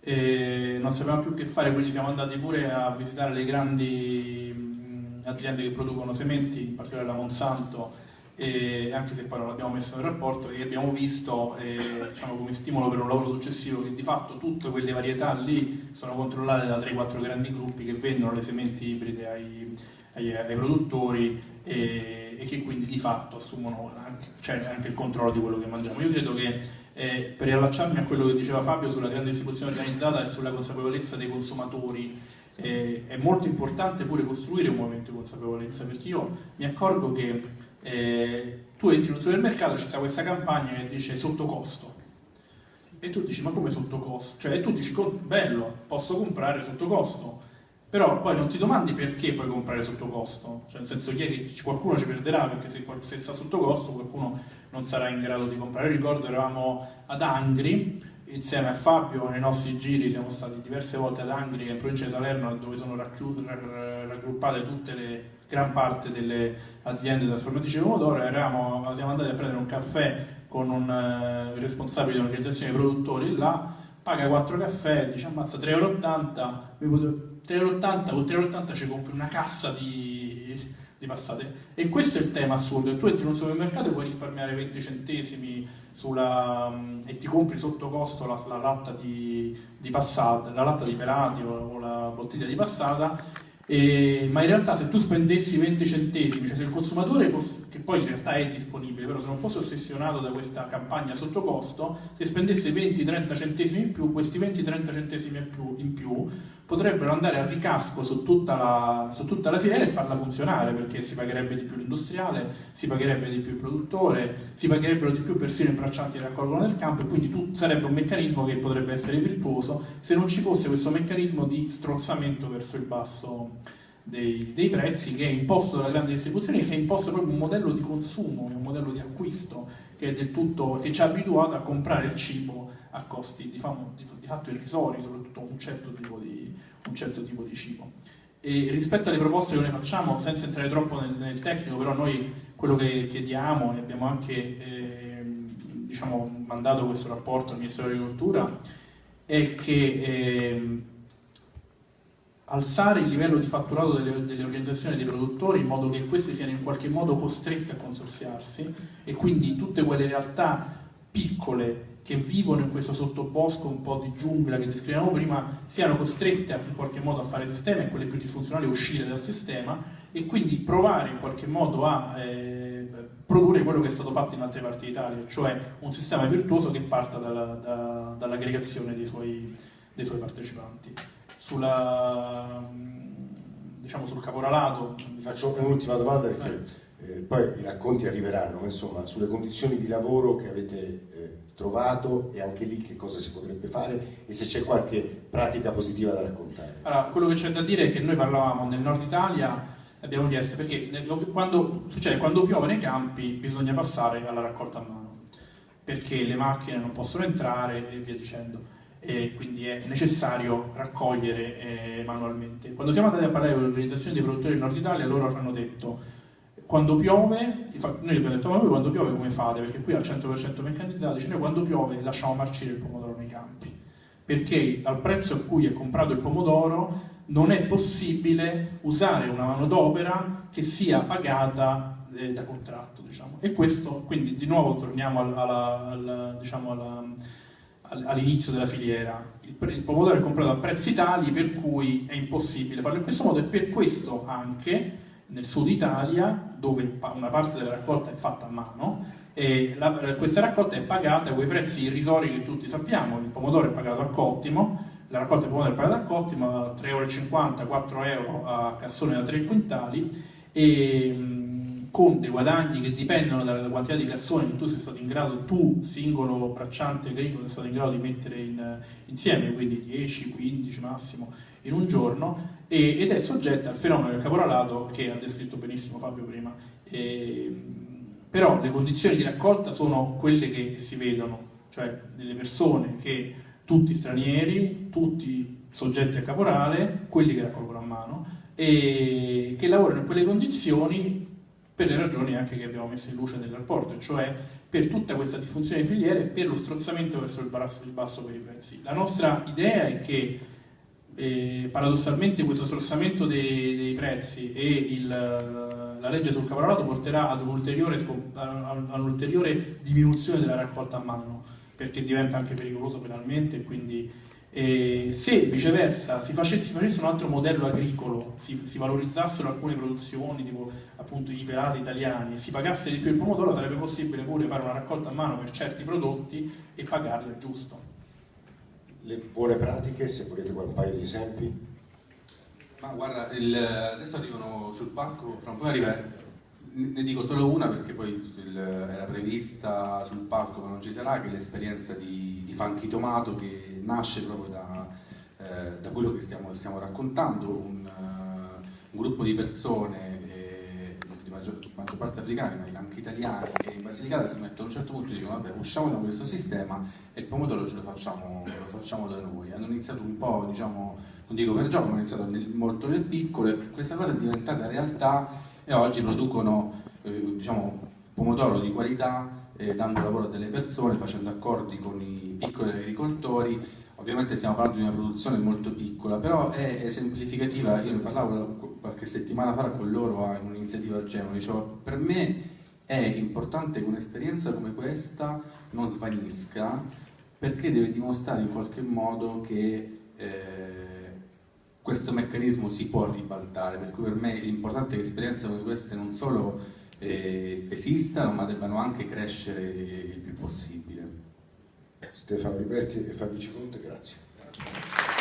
e non sapevamo più che fare, quindi siamo andati pure a visitare le grandi aziende che producono sementi, in particolare la Monsanto, anche se poi non l'abbiamo messo nel rapporto, e abbiamo visto eh, diciamo, come stimolo per un lavoro successivo che di fatto tutte quelle varietà lì sono controllate da 3-4 grandi gruppi che vendono le sementi ibride ai, ai, ai produttori e, e, che quindi di fatto assumono anche, cioè anche il controllo di quello che mangiamo. Io credo che eh, per riallacciarmi a quello che diceva Fabio sulla grande distribuzione organizzata e sulla consapevolezza dei consumatori, eh, è molto importante pure costruire un movimento di consapevolezza, perché io mi accorgo che eh, tu entri in un supermercato, c'è questa campagna che dice sotto costo, e tu dici ma come sotto costo? Cioè tu dici bello, posso comprare sotto costo, però poi non ti domandi perché puoi comprare sotto costo, cioè nel senso che qualcuno ci perderà perché se, se sta sotto costo qualcuno non sarà in grado di comprare. Io ricordo eravamo ad Angri insieme a Fabio nei nostri giri siamo stati diverse volte ad Angri in provincia di Salerno dove sono raggruppate tutte le gran parte delle aziende trasformatrici di pomodoro eravamo, siamo andati a prendere un caffè con un uh, responsabile di un'organizzazione di produttori là paga 4 caffè dice ammazza 3,80 euro 3,80 con 3,80 ci compri una cassa di, di, passate. E questo è il tema assurdo. Tu entri in un supermercato e puoi risparmiare 20 centesimi sulla, e ti compri sotto costo la, la latta di, di, passata, la latta di pelati o, o la bottiglia di passata e, ma in realtà se tu spendessi 20 centesimi, cioè se il consumatore fosse, che poi in realtà è disponibile, però se non fosse ossessionato da questa campagna sotto costo, se spendesse 20-30 centesimi in più, questi 20-30 centesimi in più potrebbero andare a ricasco su tutta, la, su tutta la filiera e farla funzionare perché si pagherebbe di più l'industriale, si pagherebbe di più il produttore, si pagherebbero di più persino i braccianti che raccolgono nel campo e quindi tu, sarebbe un meccanismo che potrebbe essere virtuoso se non ci fosse questo meccanismo di strozzamento verso il basso dei, dei prezzi che è imposto dalla grande distribuzione che è imposto proprio un modello di consumo, un modello di acquisto che, è del tutto, che ci ha abituato a comprare il cibo a costi di, famo, di, di fatto irrisori, soprattutto un certo tipo di, un certo tipo di cibo. E rispetto alle proposte che noi facciamo, senza entrare troppo nel, nel tecnico, però noi quello che chiediamo e abbiamo anche eh, diciamo, mandato questo rapporto al Ministero dell'Agricoltura è che ehm, alzare il livello di fatturato delle, delle, organizzazioni dei produttori in modo che queste siano in qualche modo costrette a consorziarsi e quindi tutte quelle realtà piccole che vivono in questo sottobosco un po' di giungla che descrivevamo prima siano costrette in qualche modo a fare sistema e quelle più disfunzionali uscire dal sistema e quindi provare in qualche modo a eh, produrre quello che è stato fatto in altre parti d'Italia, cioè un sistema virtuoso che parta dalla, da, dall'aggregazione dei dei suoi partecipanti sulla, diciamo, sul caporalato. Vi faccio un'ultima domanda perché eh, poi i racconti arriveranno, ma insomma sulle condizioni di lavoro che avete eh, trovato e anche lì che cosa si potrebbe fare e se c'è qualche pratica positiva da raccontare. Allora, quello che c'è da dire è che noi parlavamo nel nord Italia abbiamo chiesto perché quando, succede, quando piove nei campi bisogna passare alla raccolta a mano perché le macchine non possono entrare e via dicendo e quindi è necessario raccogliere eh, manualmente. Quando siamo andati a parlare con l'organizzazione dei produttori del nord Italia, loro ci hanno detto quando piove, noi abbiamo detto ma voi quando piove come fate? Perché qui al 100% meccanizzati, cioè noi quando piove lasciamo marcire il pomodoro nei campi, perché al prezzo a cui è comprato il pomodoro non è possibile usare una manodopera che sia pagata eh, da contratto. Diciamo. E questo, quindi di nuovo torniamo alla, alla, diciamo alla all'inizio della filiera. Il, il, pomodoro è comprato a prezzi tali per cui è impossibile farlo in questo modo e per questo anche nel sud Italia, dove una parte della raccolta è fatta a mano, la, questa raccolta è pagata a quei prezzi irrisori che tutti sappiamo, il pomodoro è pagato al cottimo, la raccolta di pomodoro è pagata al cottimo, 3,50 euro, 4 euro a cassone da 3 quintali e con dei guadagni che dipendono dalla quantità di cassoni che tu sei stato in grado, tu singolo bracciante agricolo sei stato in grado di mettere in, insieme, quindi 10, 15 massimo in un giorno, e, ed è soggetta al fenomeno del caporalato che ha descritto benissimo Fabio prima. E, però le condizioni di raccolta sono quelle che si vedono, cioè delle persone che tutti stranieri, tutti soggetti a caporale, quelli che raccolgono a mano, e che lavorano in quelle condizioni per le ragioni anche che abbiamo messo in luce nel rapporto, cioè per tutta questa diffusione di filiere e per lo strozzamento verso il basso, il basso per i prezzi. La nostra idea è che eh, paradossalmente questo strozzamento dei, dei prezzi e il, la legge sul caporalato porterà ad un'ulteriore, un'ulteriore diminuzione della raccolta a mano, perché diventa anche pericoloso penalmente e quindi e se viceversa si facesse, si facesse, un altro modello agricolo, si, si, valorizzassero alcune produzioni, tipo appunto i pelati italiani, e si pagasse di più il pomodoro, sarebbe possibile pure fare una raccolta a mano per certi prodotti e pagarli al giusto. Le buone pratiche, se volete un paio di esempi. Ma guarda, il, adesso arrivano sul palco, fra un po' arriva, ne dico solo una perché poi il, era prevista sul palco ma non ci sarà, che l'esperienza di, di Funky Tomato che nasce proprio da, eh, da quello che stiamo, stiamo raccontando, un, uh, un, gruppo di persone, eh, di maggior, maggior, parte africane, ma anche italiane, che in Basilicata si mettono a un certo punto e dicono vabbè usciamo da questo sistema e il pomodoro ce lo facciamo, lo facciamo da noi. Hanno iniziato un po', diciamo, non dico per gioco, ma hanno iniziato nel, molto nel piccolo e questa cosa è diventata realtà e oggi producono eh, diciamo, pomodoro di qualità eh, dando lavoro a delle persone, facendo accordi con i piccoli agricoltori. Ovviamente stiamo parlando di una produzione molto piccola, però è esemplificativa. Io ne parlavo qualche settimana fa con loro in un'iniziativa a Genova. Dicevo, per me è importante che un'esperienza come questa non svanisca perché deve dimostrare in qualche modo che eh, questo meccanismo si può ribaltare, per cui per me è importante che esperienze come queste non solo eh, esistano ma debbano anche crescere il più possibile. Stefano Liberti e Fabio Ciconte, grazie.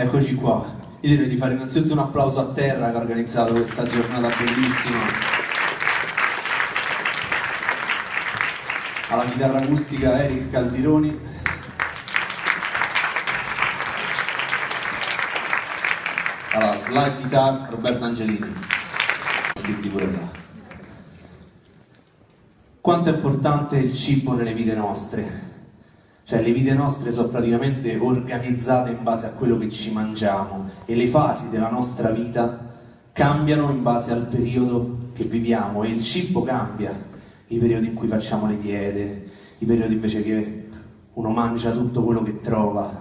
Eccoci qua. Io direi di fare innanzitutto un applauso a Terra che ha organizzato questa giornata bellissima. Alla chitarra acustica Eric Caldironi. Alla slide guitar Roberto Angelini. Scritti pure là. Quanto è importante il cibo nelle vite nostre? Cioè le vite nostre sono praticamente organizzate in base a quello che ci mangiamo e le fasi della nostra vita cambiano in base al periodo che viviamo e il cibo cambia, i periodi in cui facciamo le diete, i periodi invece che uno mangia tutto quello che trova.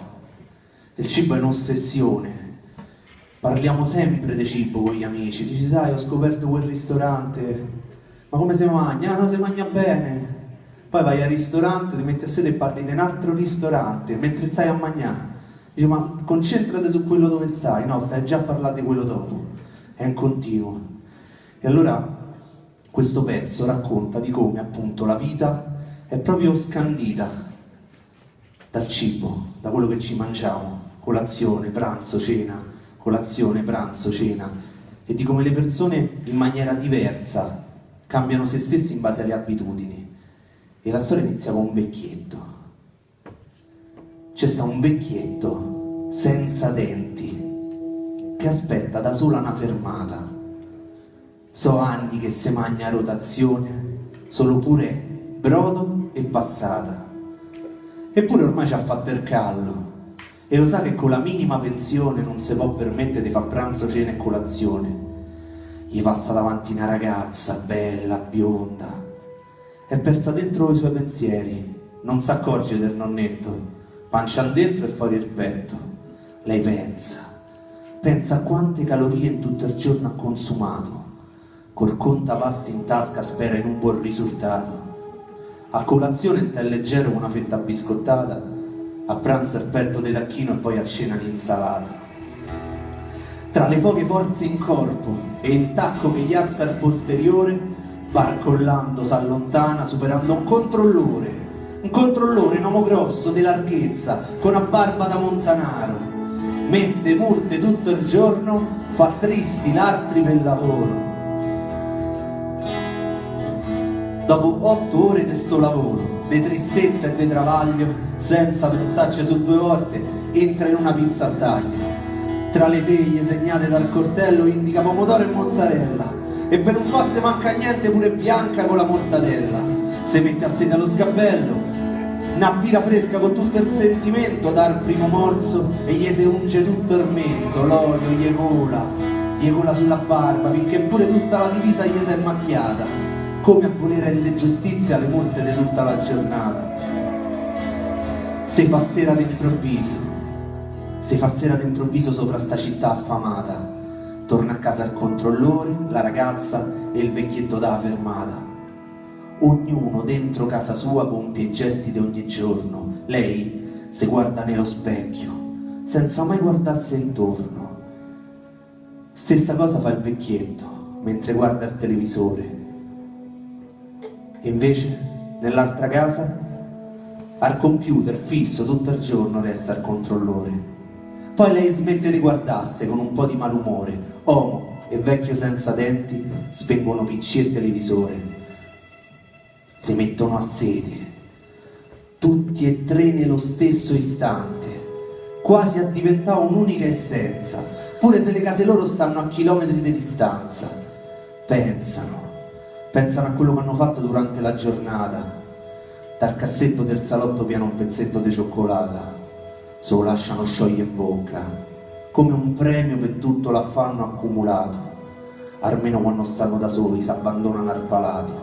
Il cibo è un'ossessione. Parliamo sempre di cibo con gli amici, dici sai ho scoperto quel ristorante, ma come si mangia? Ah no, si mangia bene poi vai al ristorante, ti metti a sedere e parli di un altro ristorante mentre stai a mangiare. Dici, ma concentrati su quello dove stai, no, stai già a parlare di quello dopo, è un continuo. E allora questo pezzo racconta di come appunto la vita è proprio scandita dal cibo, da quello che ci mangiamo, colazione, pranzo, cena, colazione, pranzo, cena, e di come le persone in maniera diversa cambiano se stessi in base alle abitudini. E la storia inizia con un vecchietto. C'è sta un vecchietto senza denti che aspetta da sola una fermata. So anni che se magna rotazione, solo pure brodo e passata. Eppure ormai ci ha fatto il callo e lo sa che con la minima pensione non si può permettere di fare pranzo, cena e colazione. Gli passa davanti una ragazza bella, bionda, è persa dentro i suoi pensieri, non si accorge del nonnetto, pancia dentro e fuori il petto. Lei pensa, pensa a quante calorie in tutto il giorno ha consumato, col conta passi in tasca spera in un buon risultato. A colazione è leggero con una fetta biscottata, a pranzo il petto di tacchino e poi a cena l'insalata. Tra le poche forze in corpo e il tacco che gli alza il posteriore, barcollando s'allontana superando un controllore, un controllore, un uomo grosso di larghezza, con una barba da montanaro, mette multe tutto il giorno, fa tristi l'altri per lavoro. Dopo otto ore di sto lavoro, di tristezza e di travaglio, senza pensarci su due volte, entra in una pizza a taglio. Tra le teglie segnate dal cortello indica pomodoro e mozzarella, e per un fosse manca niente pure bianca con la mortadella. Se mette a sede allo sgabello una birra fresca con tutto il sentimento dar primo morso e gli si unge tutto il mento l'olio gli cola gli cola sulla barba finché pure tutta la divisa gli si è macchiata come a voler rendere giustizia alle molte di tutta la giornata. Se fa sera d'improvviso se fa sera d'improvviso sopra sta città affamata Torna a casa il controllore, la ragazza e il vecchietto da fermata. Ognuno dentro casa sua compie i gesti di ogni giorno. Lei si guarda nello specchio, senza mai guardarsi intorno. Stessa cosa fa il vecchietto mentre guarda il televisore. E invece, nell'altra casa, al computer fisso tutto il giorno resta il controllore. Poi lei smette di guardarsi con un po' di malumore, Uomo e vecchio senza denti spengono PC e televisore. Si mettono a sede, tutti e tre nello stesso istante, quasi a diventare un'unica essenza, pure se le case loro stanno a chilometri di distanza. Pensano, pensano a quello che hanno fatto durante la giornata. Dal cassetto del salotto piano un pezzetto di cioccolata, se lo lasciano sciogliere in bocca come un premio per tutto l'affanno accumulato. Almeno quando stanno da soli, si abbandonano al palato.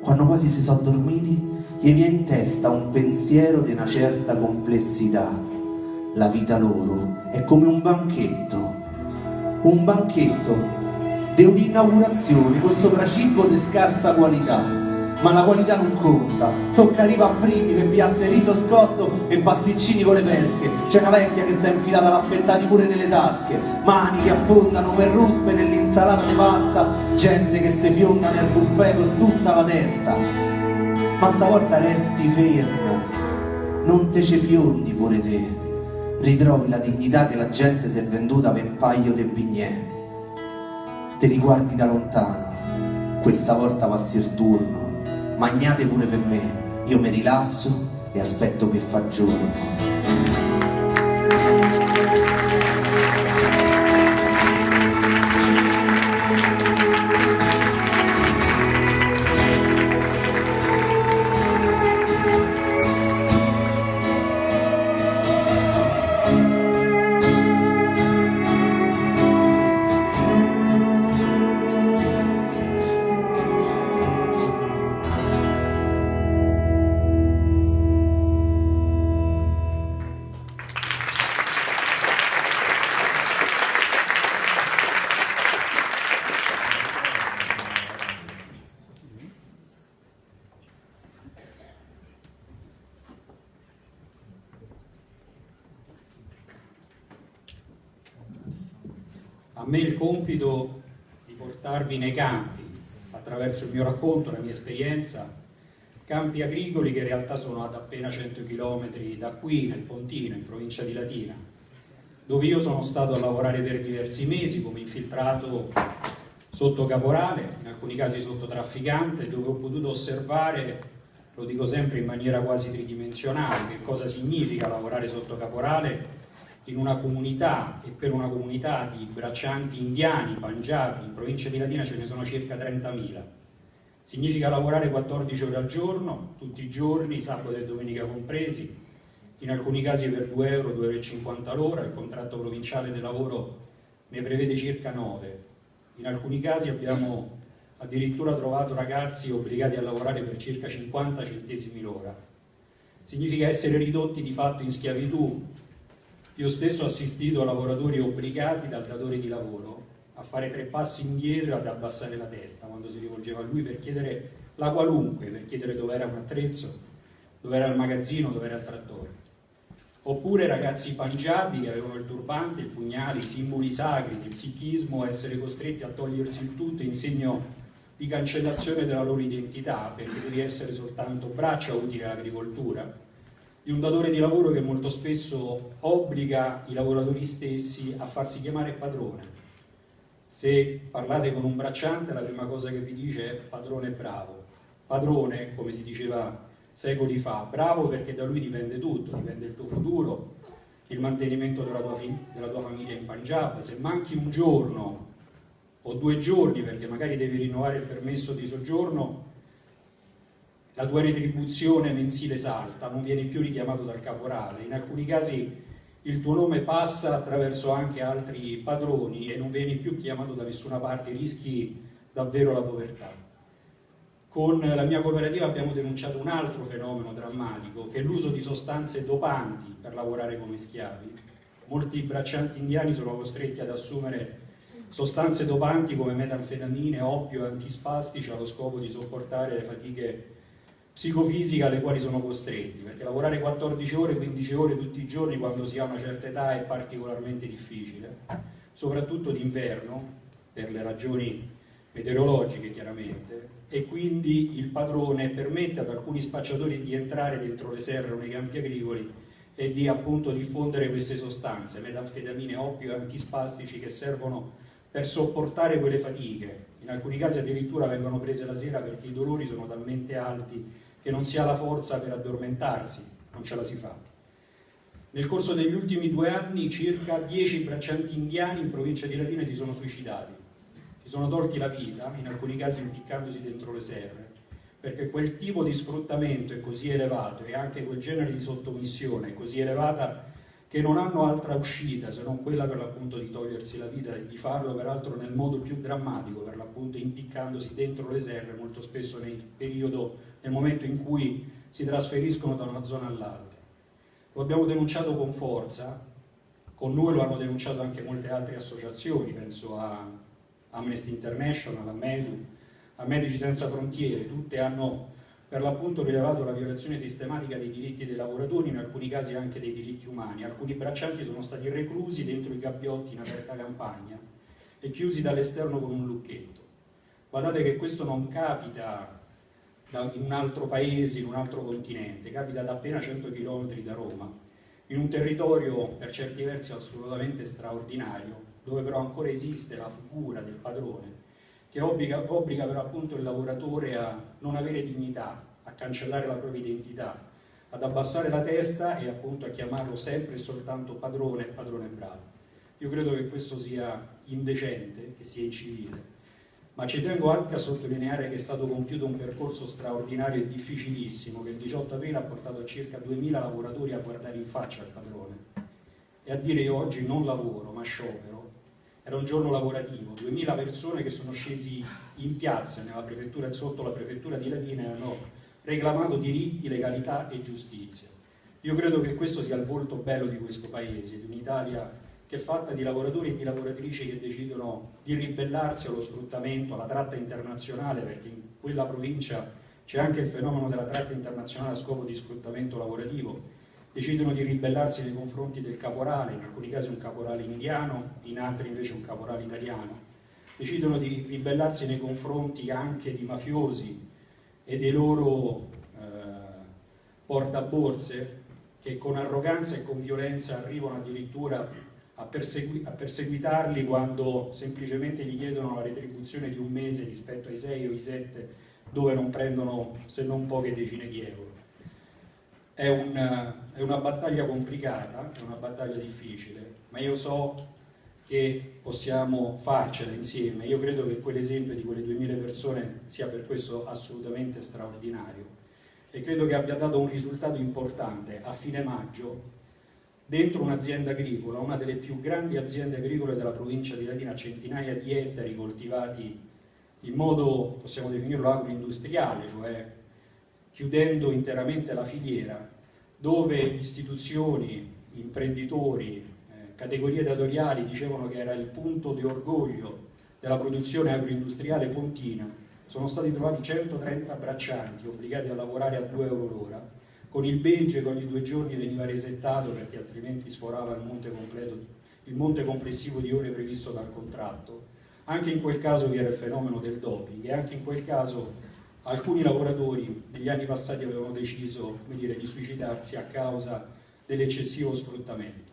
Quando quasi si sono dormiti, gli viene in testa un pensiero di una certa complessità. La vita loro è come un banchetto, un banchetto di un'inaugurazione con sopraccibo di scarsa qualità ma la qualità non conta. Tocca arriva a primi per piasse riso scotto e pasticcini con le pesche. C'è una vecchia che si è infilata l'affettati pure nelle tasche, mani che affondano per ruspe nell'insalata di pasta, gente che si fionda nel buffet con tutta la testa. Ma stavolta resti fermo, non te ce fiondi pure te. ritrovi la dignità che la gente si è venduta per un paio di bignè. Te li guardi da lontano, questa volta passi il turno, magnate pure per me, io mi rilasso e aspetto che fa giorno. Portarvi nei campi, attraverso il mio racconto, la mia esperienza, campi agricoli che in realtà sono ad appena 100 km da qui, nel Pontino, in provincia di Latina, dove io sono stato a lavorare per diversi mesi come infiltrato sotto caporale, in alcuni casi sotto trafficante, dove ho potuto osservare, lo dico sempre in maniera quasi tridimensionale, che cosa significa lavorare sotto caporale in una comunità e per una comunità di braccianti indiani, panjabi, in provincia di Latina ce ne sono circa 30.000. Significa lavorare 14 ore al giorno, tutti i giorni, sabato e domenica compresi, in alcuni casi per 2 euro, 2,50 euro l'ora, il contratto provinciale del lavoro ne prevede circa 9. In alcuni casi abbiamo addirittura trovato ragazzi obbligati a lavorare per circa 50 centesimi l'ora. Significa essere ridotti di fatto in schiavitù io stesso ho assistito a lavoratori obbligati dal datore di lavoro a fare tre passi indietro e ad abbassare la testa quando si rivolgeva a lui per chiedere la qualunque, per chiedere dove era un attrezzo, dove era il magazzino, dove era il trattore. Oppure ragazzi pangiabi che avevano il turbante, il pugnale, i simboli sacri del sikhismo, essere costretti a togliersi il tutto in segno di cancellazione della loro identità, perché devi essere soltanto braccia utili all'agricoltura di un datore di lavoro che molto spesso obbliga i lavoratori stessi a farsi chiamare padrone. Se parlate con un bracciante la prima cosa che vi dice è padrone bravo. Padrone, come si diceva secoli fa, bravo perché da lui dipende tutto, dipende il tuo futuro, il mantenimento della tua, della tua famiglia in Punjab. Se manchi un giorno o due giorni perché magari devi rinnovare il permesso di soggiorno, la tua retribuzione mensile salta, non vieni più richiamato dal caporale, in alcuni casi il tuo nome passa attraverso anche altri padroni e non vieni più chiamato da nessuna parte, rischi davvero la povertà. Con la mia cooperativa abbiamo denunciato un altro fenomeno drammatico, che è l'uso di sostanze dopanti per lavorare come schiavi. Molti braccianti indiani sono costretti ad assumere sostanze dopanti come metanfetamine, oppio e antispastici allo scopo di sopportare le fatiche psicofisica alle quali sono costretti, perché lavorare 14 ore, 15 ore tutti i giorni quando si ha una certa età è particolarmente difficile, soprattutto d'inverno, per le ragioni meteorologiche chiaramente, e quindi il padrone permette ad alcuni spacciatori di entrare dentro le serre o nei campi agricoli e di appunto diffondere queste sostanze, metanfetamine, oppio e antispastici che servono per sopportare quelle fatiche. In alcuni casi addirittura vengono prese la sera perché i dolori sono talmente alti che non si ha la forza per addormentarsi, non ce la si fa. Nel corso degli ultimi due anni circa 10 braccianti indiani in provincia di Latina si sono suicidati, si sono tolti la vita, in alcuni casi impiccandosi dentro le serre, perché quel tipo di sfruttamento è così elevato e anche quel genere di sottomissione è così elevata che non hanno altra uscita se non quella per l'appunto di togliersi la vita e di farlo peraltro nel modo più drammatico, per l'appunto impiccandosi dentro le serre, molto spesso nel periodo, nel momento in cui si trasferiscono da una zona all'altra. Lo abbiamo denunciato con forza, con noi lo hanno denunciato anche molte altre associazioni, penso a Amnesty International, a MEDU, a Medici Senza Frontiere, tutte hanno per l'appunto rilevato la violazione sistematica dei diritti dei lavoratori, in alcuni casi anche dei diritti umani. Alcuni braccianti sono stati reclusi dentro i gabbiotti in aperta campagna e chiusi dall'esterno con un lucchetto. Guardate che questo non capita in un altro paese, in un altro continente, capita da appena 100 km da Roma in un territorio per certi versi assolutamente straordinario, dove però ancora esiste la figura del padrone, che obbliga, obbliga però appunto il lavoratore a non avere dignità, a cancellare la propria identità, ad abbassare la testa e appunto a chiamarlo sempre e soltanto padrone, padrone bravo. Io credo che questo sia indecente, che sia incivile, ma ci tengo anche a sottolineare che è stato compiuto un percorso straordinario e difficilissimo che il 18 aprile ha portato circa 2.000 lavoratori a guardare in faccia il padrone e a dire io oggi non lavoro ma sciopero. Era un giorno lavorativo, 2.000 persone che sono scesi in piazza prefettura, sotto la prefettura di Latina e hanno reclamato diritti, legalità e giustizia. Io credo che questo sia il volto bello di questo paese, di un'Italia che è fatta di lavoratori e di lavoratrici che decidono di ribellarsi allo sfruttamento, alla tratta internazionale, perché in quella provincia c'è anche il fenomeno della tratta internazionale a scopo di sfruttamento lavorativo, decidono di ribellarsi nei confronti del caporale, in alcuni casi un caporale indiano, in altri invece un caporale italiano, decidono di ribellarsi nei confronti anche di mafiosi e dei loro eh, portaborse che con arroganza e con violenza arrivano addirittura a, persegui a, perseguitarli quando semplicemente gli chiedono la retribuzione di un mese rispetto ai sei o ai sette dove non prendono se non poche decine di euro. È, un, è una battaglia complicata, è una battaglia difficile, ma io so che possiamo farcela insieme. Io credo che quell'esempio di quelle 2000 persone sia per questo assolutamente straordinario e credo che abbia dato un risultato importante. A fine maggio dentro un'azienda agricola, una delle più grandi aziende agricole della provincia di Latina, centinaia di ettari coltivati in modo, possiamo definirlo, agroindustriale, cioè chiudendo interamente la filiera, dove istituzioni, imprenditori, eh, categorie datoriali dicevano che era il punto di orgoglio della produzione agroindustriale pontina, sono stati trovati 130 braccianti obbligati a lavorare a 2 euro l'ora, con il Begge che ogni due giorni veniva resettato perché altrimenti sforava il monte, completo, il monte complessivo di ore previsto dal contratto. Anche in quel caso vi era il fenomeno del doping e anche in quel caso alcuni lavoratori negli anni passati avevano deciso dire, di suicidarsi a causa dell'eccessivo sfruttamento.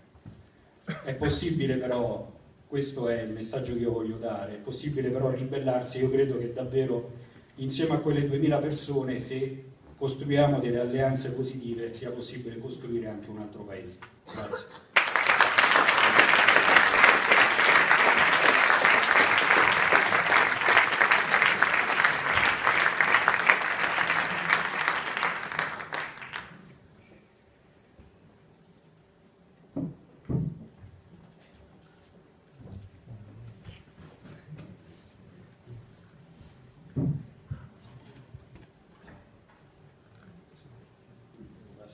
È possibile però, questo è il messaggio che io voglio dare, è possibile però ribellarsi, io credo che davvero insieme a quelle 2000 persone se costruiamo delle alleanze positive sia possibile costruire anche un altro paese. Grazie.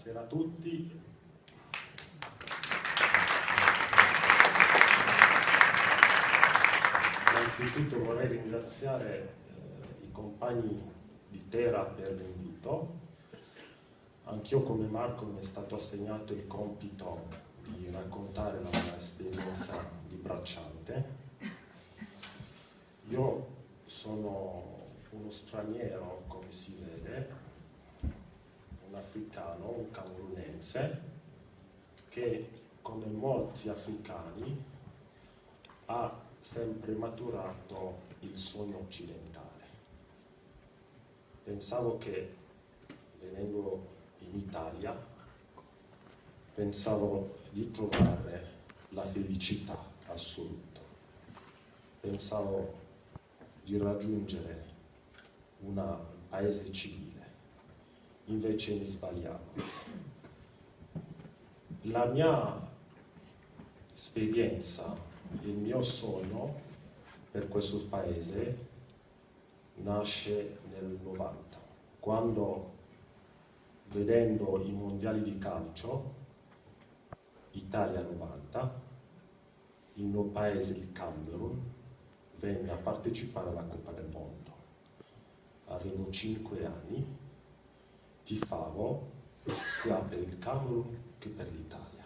Buonasera a tutti. Innanzitutto vorrei ringraziare eh, i compagni di Tera per l'invito. Anch'io come Marco mi è stato assegnato il compito di raccontare la mia esperienza di bracciante. Io sono uno straniero, come si vede, un africano, un camerunense, che come molti africani ha sempre maturato il sogno occidentale. Pensavo che venendo in Italia, pensavo di trovare la felicità assoluta. Pensavo di raggiungere un paese civile invece mi sbagliavo. La mia esperienza, il mio sogno per questo paese nasce nel 90, quando vedendo i mondiali di calcio, Italia 90, il mio paese, il Camerun, venne a partecipare alla Coppa del Mondo. Avevo 5 anni tifavo sia per il Camerun che per l'Italia.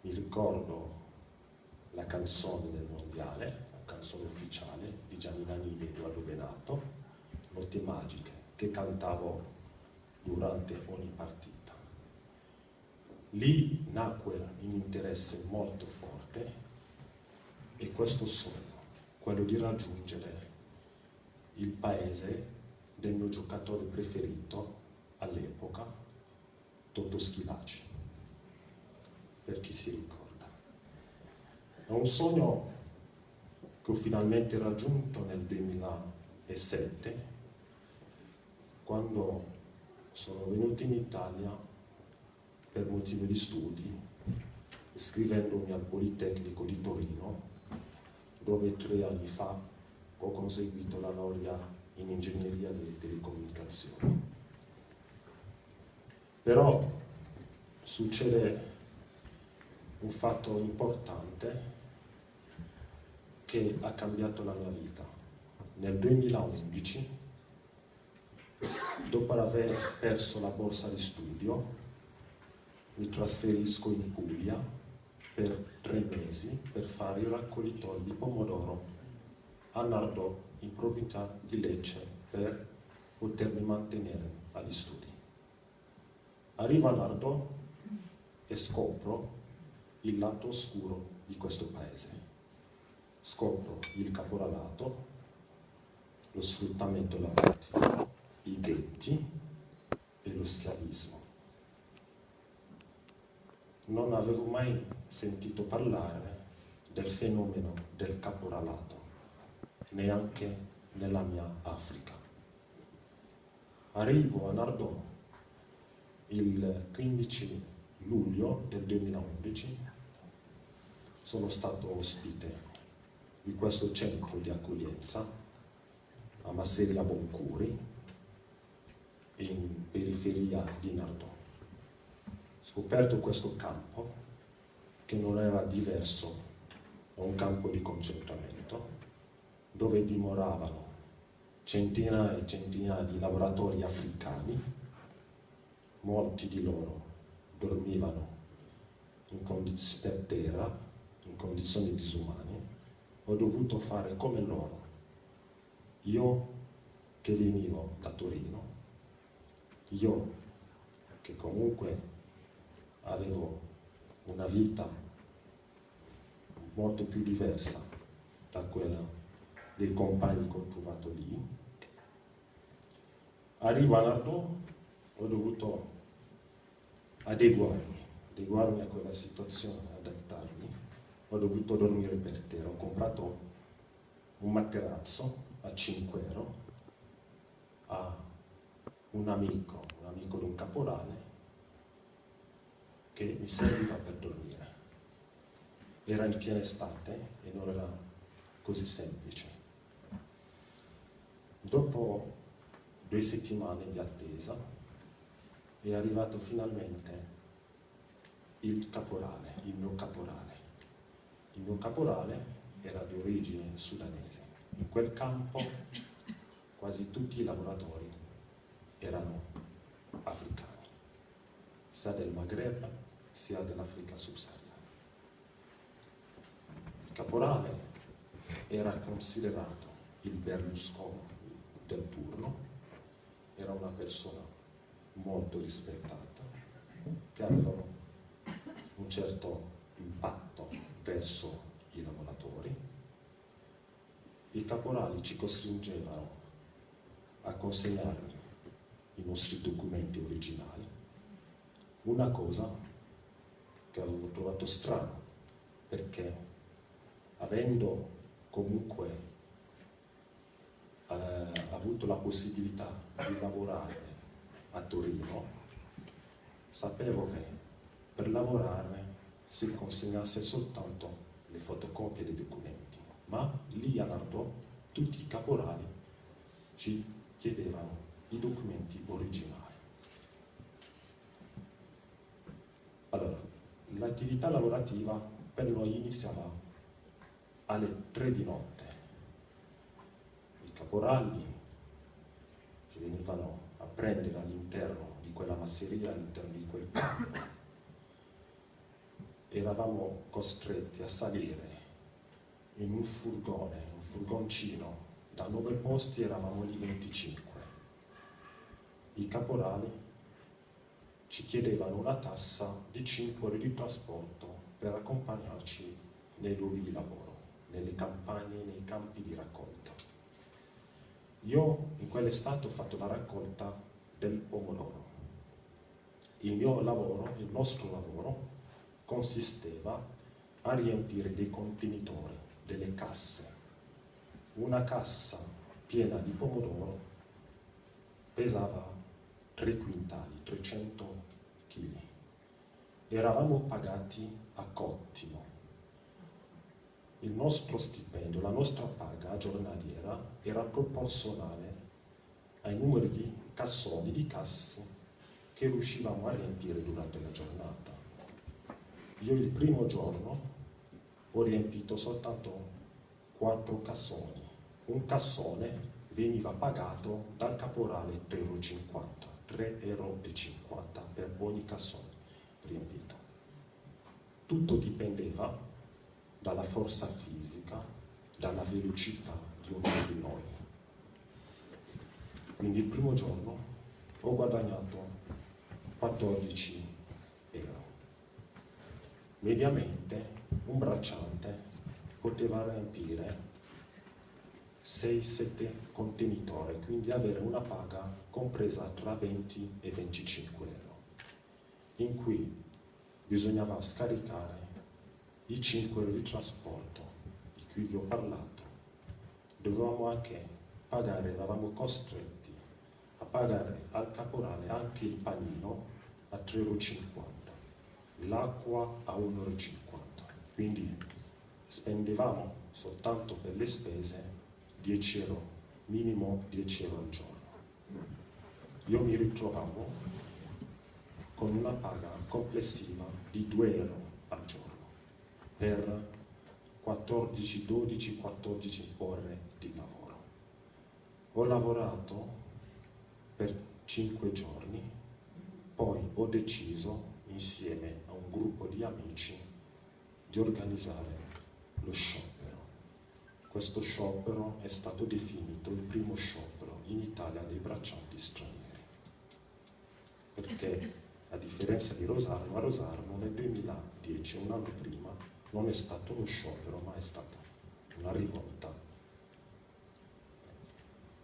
Mi ricordo la canzone del mondiale, la canzone ufficiale di Gianni Nannini e Edoardo Benato, Notte Magiche, che cantavo durante ogni partita. lì nacque un interesse molto forte e questo sogno, quello di raggiungere il paese del mio giocatore preferito all'epoca, Toto Schillaci, per chi si ricorda. È un sogno che ho finalmente raggiunto nel 2007, quando sono venuto in Italia per motivi di studi, iscrivendomi al Politecnico di Torino, dove tre anni fa ho conseguito la laurea in ingegneria delle telecomunicazioni. Però succede un fatto importante che ha cambiato la mia vita. Nel 2011, dopo aver perso la borsa di studio, mi trasferisco in Puglia per tre mesi per fare il raccoglitore di pomodoro a Nardò, in provincia di Lecce, per potermi mantenere agli studi. Arrivo a Nardò e scopro il lato oscuro di questo paese. Scopro il caporalato, lo sfruttamento lavorativo, i ghetti e lo schiavismo. Non avevo mai sentito parlare del fenomeno del caporalato, neanche nella mia Africa. Arrivo a Nardò il 15 luglio del 2011 sono stato ospite di questo centro di accoglienza a Masseria Boncuri in periferia di Nardò. Scoperto questo campo che non era diverso da un campo di concentramento dove dimoravano centinaia e centinaia di lavoratori africani, molti di loro dormivano per terra, in condizioni disumane, ho dovuto fare come loro. Io che venivo da Torino, io che comunque avevo una vita molto più diversa da quella dei compagni che ho trovato lì, arrivo a Nardò, ho dovuto adeguarmi, adeguarmi a quella situazione, adattarmi. Ho dovuto dormire per terra. Ho comprato un materasso a 5 euro a un amico, un amico di un caporale, che mi serviva per dormire. Era in piena estate e non era così semplice. Dopo due settimane di attesa è arrivato finalmente il caporale, il mio caporale. Il mio caporale era di origine sudanese. In quel campo quasi tutti i lavoratori erano africani, sia del Maghreb sia dell'Africa subsahariana. Il caporale era considerato il Berlusconi del turno, era una persona molto rispettata, che aveva un certo impatto verso i lavoratori. I caporali ci costringevano a consegnare i nostri documenti originali, una cosa che avevo trovato strana, perché avendo comunque eh, avuto la possibilità di lavorare a Torino, sapevo che per lavorare si consegnasse soltanto le fotocopie dei documenti, ma lì a Nardò tutti i caporali ci chiedevano i documenti originali. Allora, l'attività lavorativa per noi iniziava alle 3 di notte. I caporali ci venivano a prendere all'interno di quella masseria, all'interno di quel campo. Eravamo costretti a salire in un furgone, un furgoncino, da 9 posti eravamo lì 25. I caporali ci chiedevano una tassa di 5 ore di trasporto per accompagnarci nei luoghi di lavoro, nelle campagne, nei campi di raccolta. Io in quell'estate ho fatto la raccolta del pomodoro. Il mio lavoro, il nostro lavoro, consisteva a riempire dei contenitori, delle casse. Una cassa piena di pomodoro pesava 3 quintali, 300 kg. Eravamo pagati a cottimo. Il nostro stipendio, la nostra paga giornaliera era proporzionale ai numeri di cassoni, di casse che riuscivamo a riempire durante la giornata. Io il primo giorno ho riempito soltanto 4 cassoni. Un cassone veniva pagato dal caporale 3,50 euro. 3,50 euro per ogni cassone riempito. Tutto dipendeva dalla forza fisica, dalla velocità di ognuno di noi. Quindi il primo giorno ho guadagnato 14 euro. Mediamente un bracciante poteva riempire 6-7 contenitori, quindi avere una paga compresa tra 20 e 25 euro, in cui bisognava scaricare i 5 euro di trasporto di cui vi ho parlato. Dovevamo anche pagare, eravamo costretti a pagare al caporale anche il panino a 3,50 euro, l'acqua a 1,50 euro, quindi spendevamo soltanto per le spese 10 euro, minimo 10 euro al giorno. Io mi ritrovavo con una paga complessiva di 2 euro al giorno per 14, 12, 14 ore di lavoro. Ho lavorato per 5 giorni, poi ho deciso insieme a un gruppo di amici di organizzare lo show questo sciopero è stato definito il primo sciopero in Italia dei braccianti stranieri. Perché a differenza di Rosarno, a Rosarno nel 2010, un anno prima, non è stato uno sciopero, ma è stata una rivolta.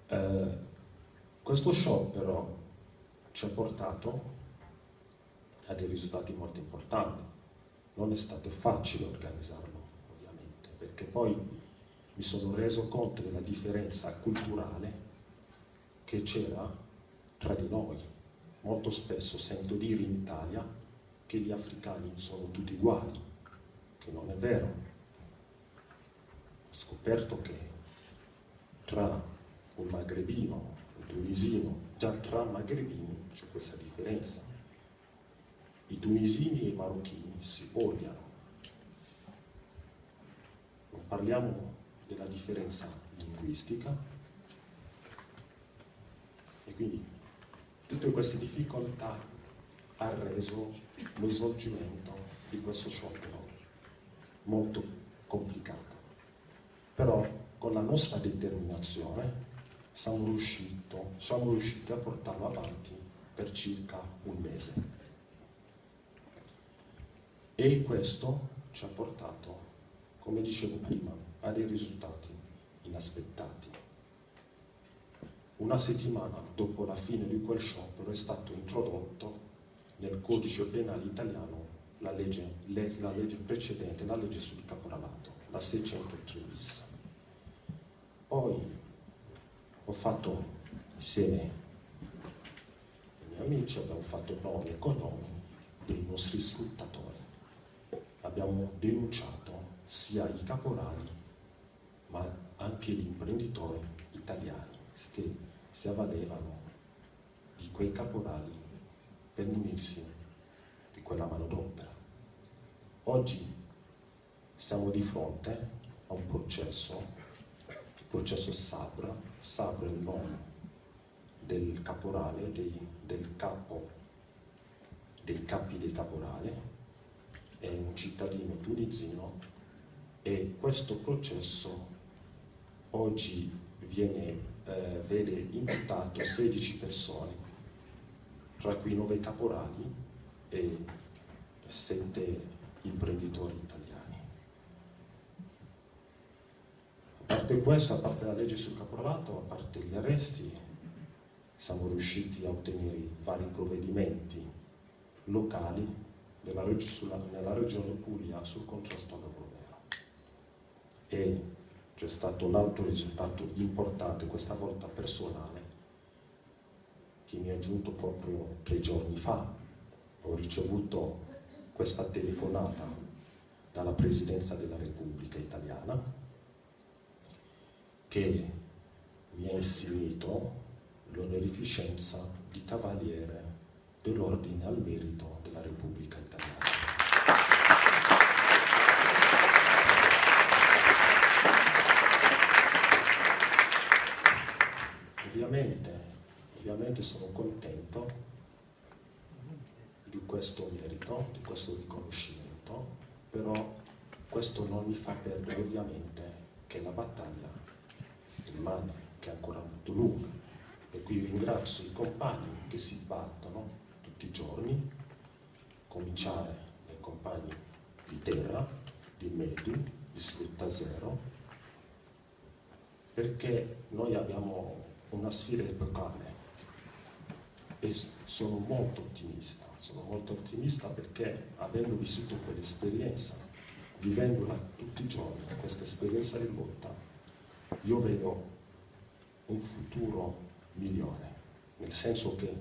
Eh, questo sciopero ci ha portato a dei risultati molto importanti. Non è stato facile organizzarlo, ovviamente, perché poi mi sono reso conto della differenza culturale che c'era tra di noi. Molto spesso sento dire in Italia che gli africani sono tutti uguali, che non è vero. Ho scoperto che tra un magrebino, un tunisino, già tra magrebini c'è questa differenza. I tunisini e i marocchini si odiano. Non parliamo della differenza linguistica e quindi tutte queste difficoltà ha reso lo svolgimento di questo sciopero molto complicato. Però con la nostra determinazione siamo, riusciti a portarlo avanti per circa un mese. E questo ci ha portato, come dicevo prima, a dei risultati inaspettati. Una settimana dopo la fine di quel sciopero è stato introdotto nel codice penale italiano la legge, la legge precedente, la legge sul caporalato, la 603 bis. Poi ho fatto insieme ai miei amici, abbiamo fatto nomi e cognomi dei nostri sfruttatori. Abbiamo denunciato sia i caporali ma anche gli imprenditori italiani che si avvalevano di quei caporali per munirsi di quella manodopera. Oggi siamo di fronte a un processo, il processo Sabra, Sabra è il nome del caporale, dei, del capo, dei capi del caporale, è un cittadino tunisino e questo processo oggi viene, eh, vede imputato 16 persone tra cui nove caporali e sette imprenditori italiani. A parte questo, a parte la legge sul caporalato, a parte gli arresti, siamo riusciti a ottenere vari provvedimenti locali nella regione Puglia sul contrasto al lavoro nero. E c'è stato un altro risultato importante, questa volta personale, che mi è giunto proprio tre giorni fa. Ho ricevuto questa telefonata dalla Presidenza della Repubblica Italiana che mi ha insignito l'onorificenza di Cavaliere dell'Ordine al Merito della Repubblica Italiana. Ovviamente, ovviamente sono contento di questo merito, di questo riconoscimento, però questo non mi fa perdere ovviamente che la battaglia rimane, che è ancora molto lunga. E qui ringrazio i compagni che si battono tutti i giorni, cominciare dai compagni di terra, di Medi, di Sfrutta Zero, perché noi abbiamo una sfida epocale e sono molto ottimista, sono molto ottimista perché avendo vissuto quell'esperienza, vivendola tutti i giorni, questa esperienza di lotta, io vedo un futuro migliore, nel senso che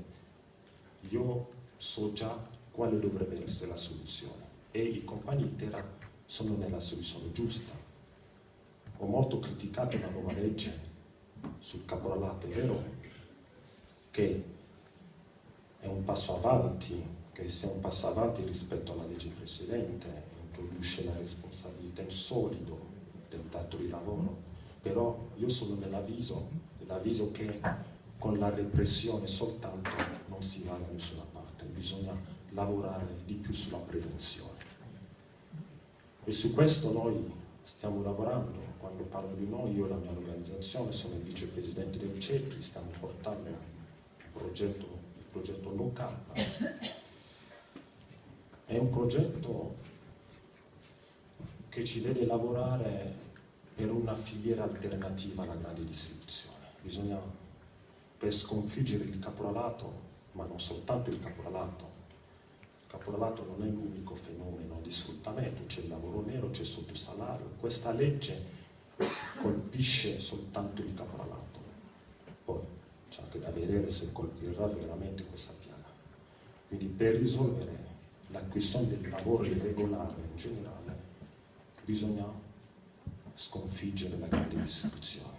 io so già quale dovrebbe essere la soluzione e i compagni di terra sono nella soluzione giusta. Ho molto criticato la nuova legge sul caporalato, vero che è un passo avanti, che sia un passo avanti rispetto alla legge precedente, introduce la responsabilità in solido del dato di lavoro, però io sono nell'avviso, nell'avviso che con la repressione soltanto non si va da nessuna parte, bisogna lavorare di più sulla prevenzione. E su questo noi stiamo lavorando, quando parlo di noi, io e la mia organizzazione, sono il vicepresidente del CEPRI, stiamo portando il progetto, il progetto No È un progetto che ci vede lavorare per una filiera alternativa alla grande distribuzione. Bisogna, per sconfiggere il caporalato, ma non soltanto il caporalato, il caporalato non è l'unico fenomeno di sfruttamento, c'è il lavoro nero, c'è il sottosalario. Questa legge colpisce soltanto il caporalato. Poi c'è anche da vedere se colpirà veramente questa piaga. Quindi per risolvere la questione del lavoro irregolare in generale bisogna sconfiggere la grande distribuzione,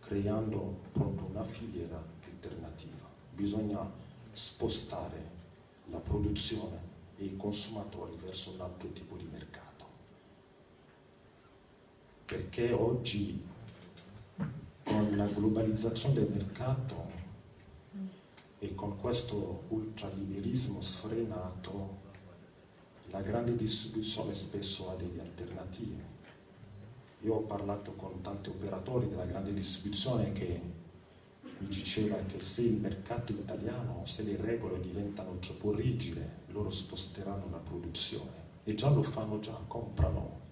creando proprio una filiera alternativa. Bisogna spostare la produzione e i consumatori verso un altro tipo di mercato perché oggi con la globalizzazione del mercato e con questo ultraliberismo sfrenato la grande distribuzione spesso ha delle alternative. Io ho parlato con tanti operatori della grande distribuzione che mi diceva che se il mercato italiano, se le regole diventano troppo rigide, loro sposteranno la produzione e già lo fanno già, comprano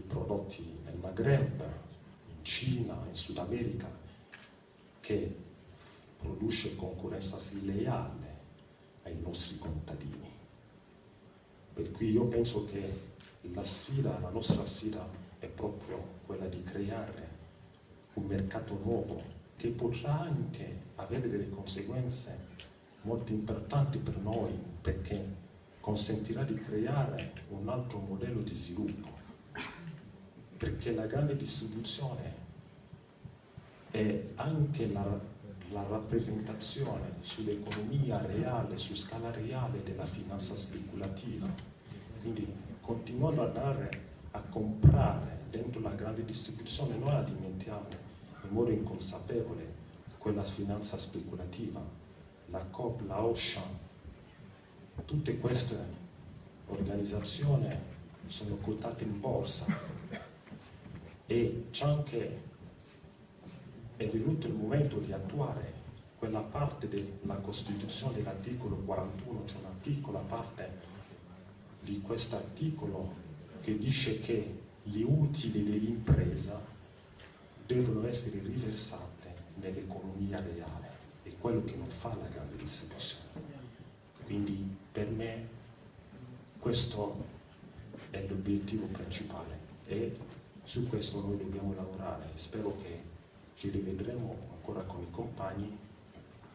i prodotti nel Maghreb, in Cina, in Sud America, che produce concorrenza sleale ai nostri contadini. Per cui io penso che la sfida, la nostra sfida è proprio quella di creare un mercato nuovo che potrà anche avere delle conseguenze molto importanti per noi perché consentirà di creare un altro modello di sviluppo perché la grande distribuzione è anche la, la rappresentazione sull'economia reale, su scala reale della finanza speculativa. Quindi continuando ad andare a comprare dentro la grande distribuzione, noi alimentiamo in modo inconsapevole quella finanza speculativa, la COP, la Ocean, tutte queste organizzazioni sono quotate in borsa e c'è anche è venuto il momento di attuare quella parte della Costituzione dell'articolo 41, c'è una piccola parte di questo articolo che dice che gli utili dell'impresa devono essere riversate nell'economia reale, è quello che non fa la grande distribuzione. Quindi per me questo è l'obiettivo principale e su questo noi dobbiamo lavorare. Spero che ci rivedremo ancora con i compagni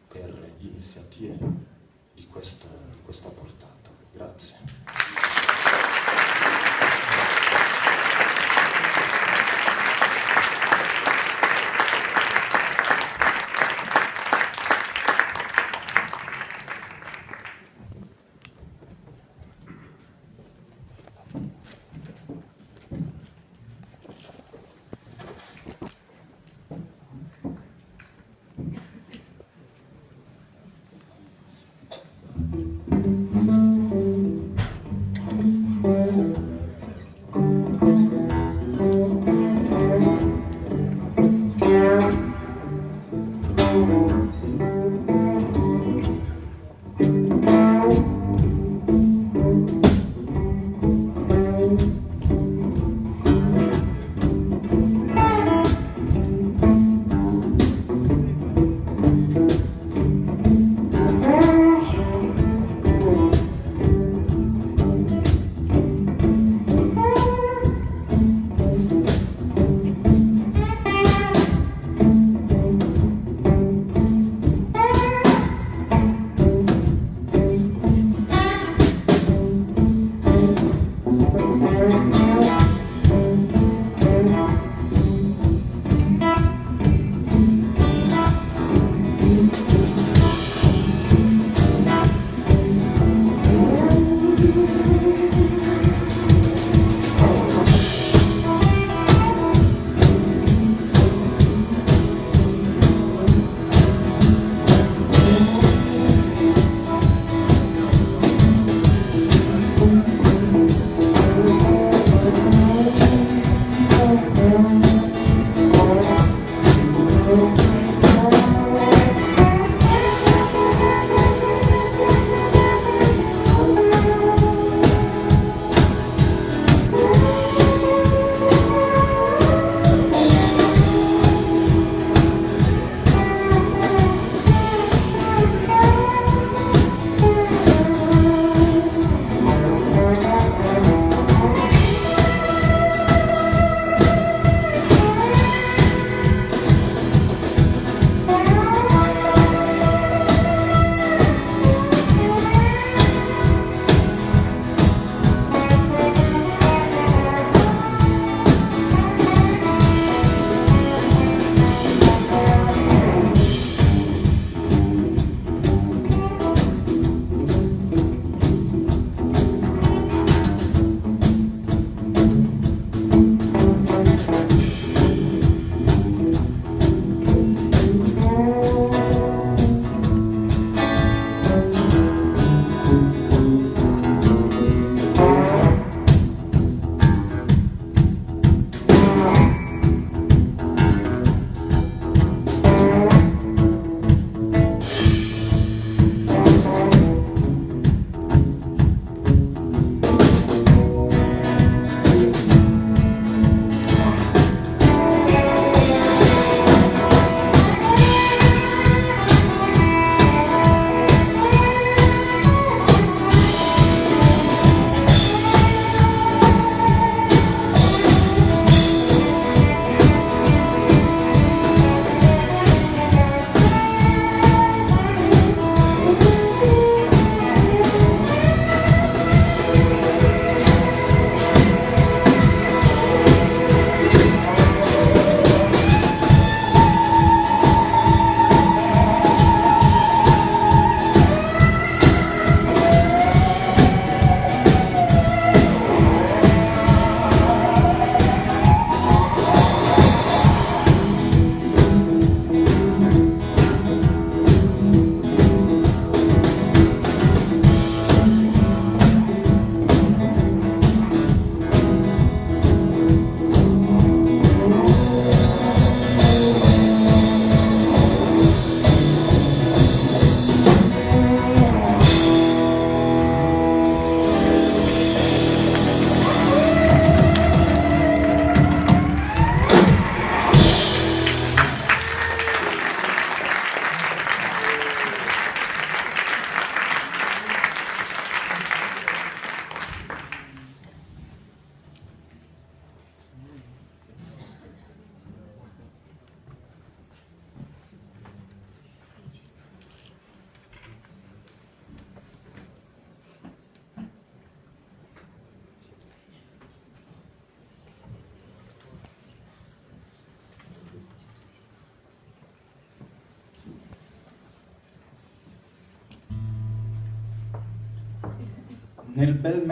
per iniziative di questa, di questa portata. Grazie.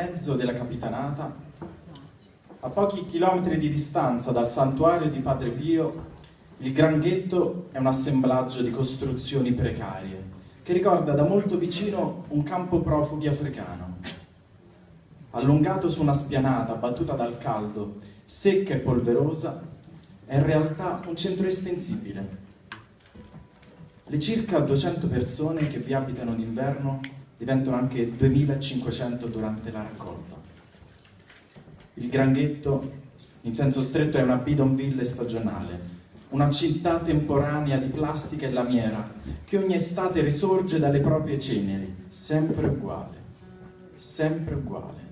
Mezzo della capitanata, a pochi chilometri di distanza dal santuario di Padre Pio, il Granghetto è un assemblaggio di costruzioni precarie che ricorda da molto vicino un campo profughi africano. Allungato su una spianata battuta dal caldo, secca e polverosa, è in realtà un centro estensibile. Le circa 200 persone che vi abitano d'inverno diventano anche 2500 durante la raccolta. Il Granghetto, in senso stretto, è una bidonville stagionale, una città temporanea di plastica e lamiera che ogni estate risorge dalle proprie ceneri, sempre uguale, sempre uguale.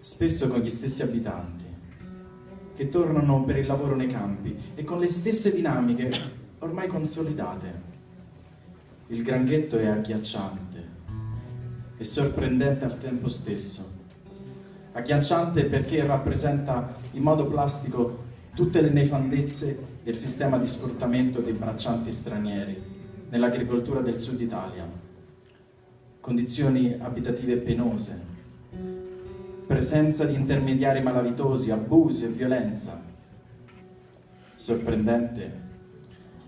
Spesso con gli stessi abitanti, che tornano per il lavoro nei campi e con le stesse dinamiche ormai consolidate. Il Granghetto è agghiacciante e sorprendente al tempo stesso. Agghiacciante perché rappresenta in modo plastico tutte le nefandezze del sistema di sfruttamento dei braccianti stranieri nell'agricoltura del sud Italia, condizioni abitative penose, presenza di intermediari malavitosi, abusi e violenza. Sorprendente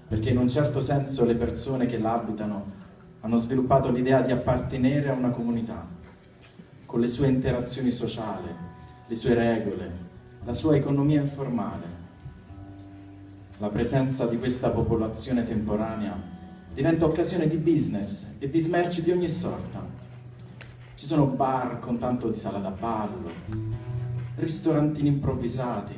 perché in un certo senso le persone che l'abitano hanno sviluppato l'idea di appartenere a una comunità, con le sue interazioni sociali, le sue regole, la sua economia informale la presenza di questa popolazione temporanea diventa occasione di business e di smerci di ogni sorta. Ci sono bar con tanto di sala da ballo, ristorantini improvvisati,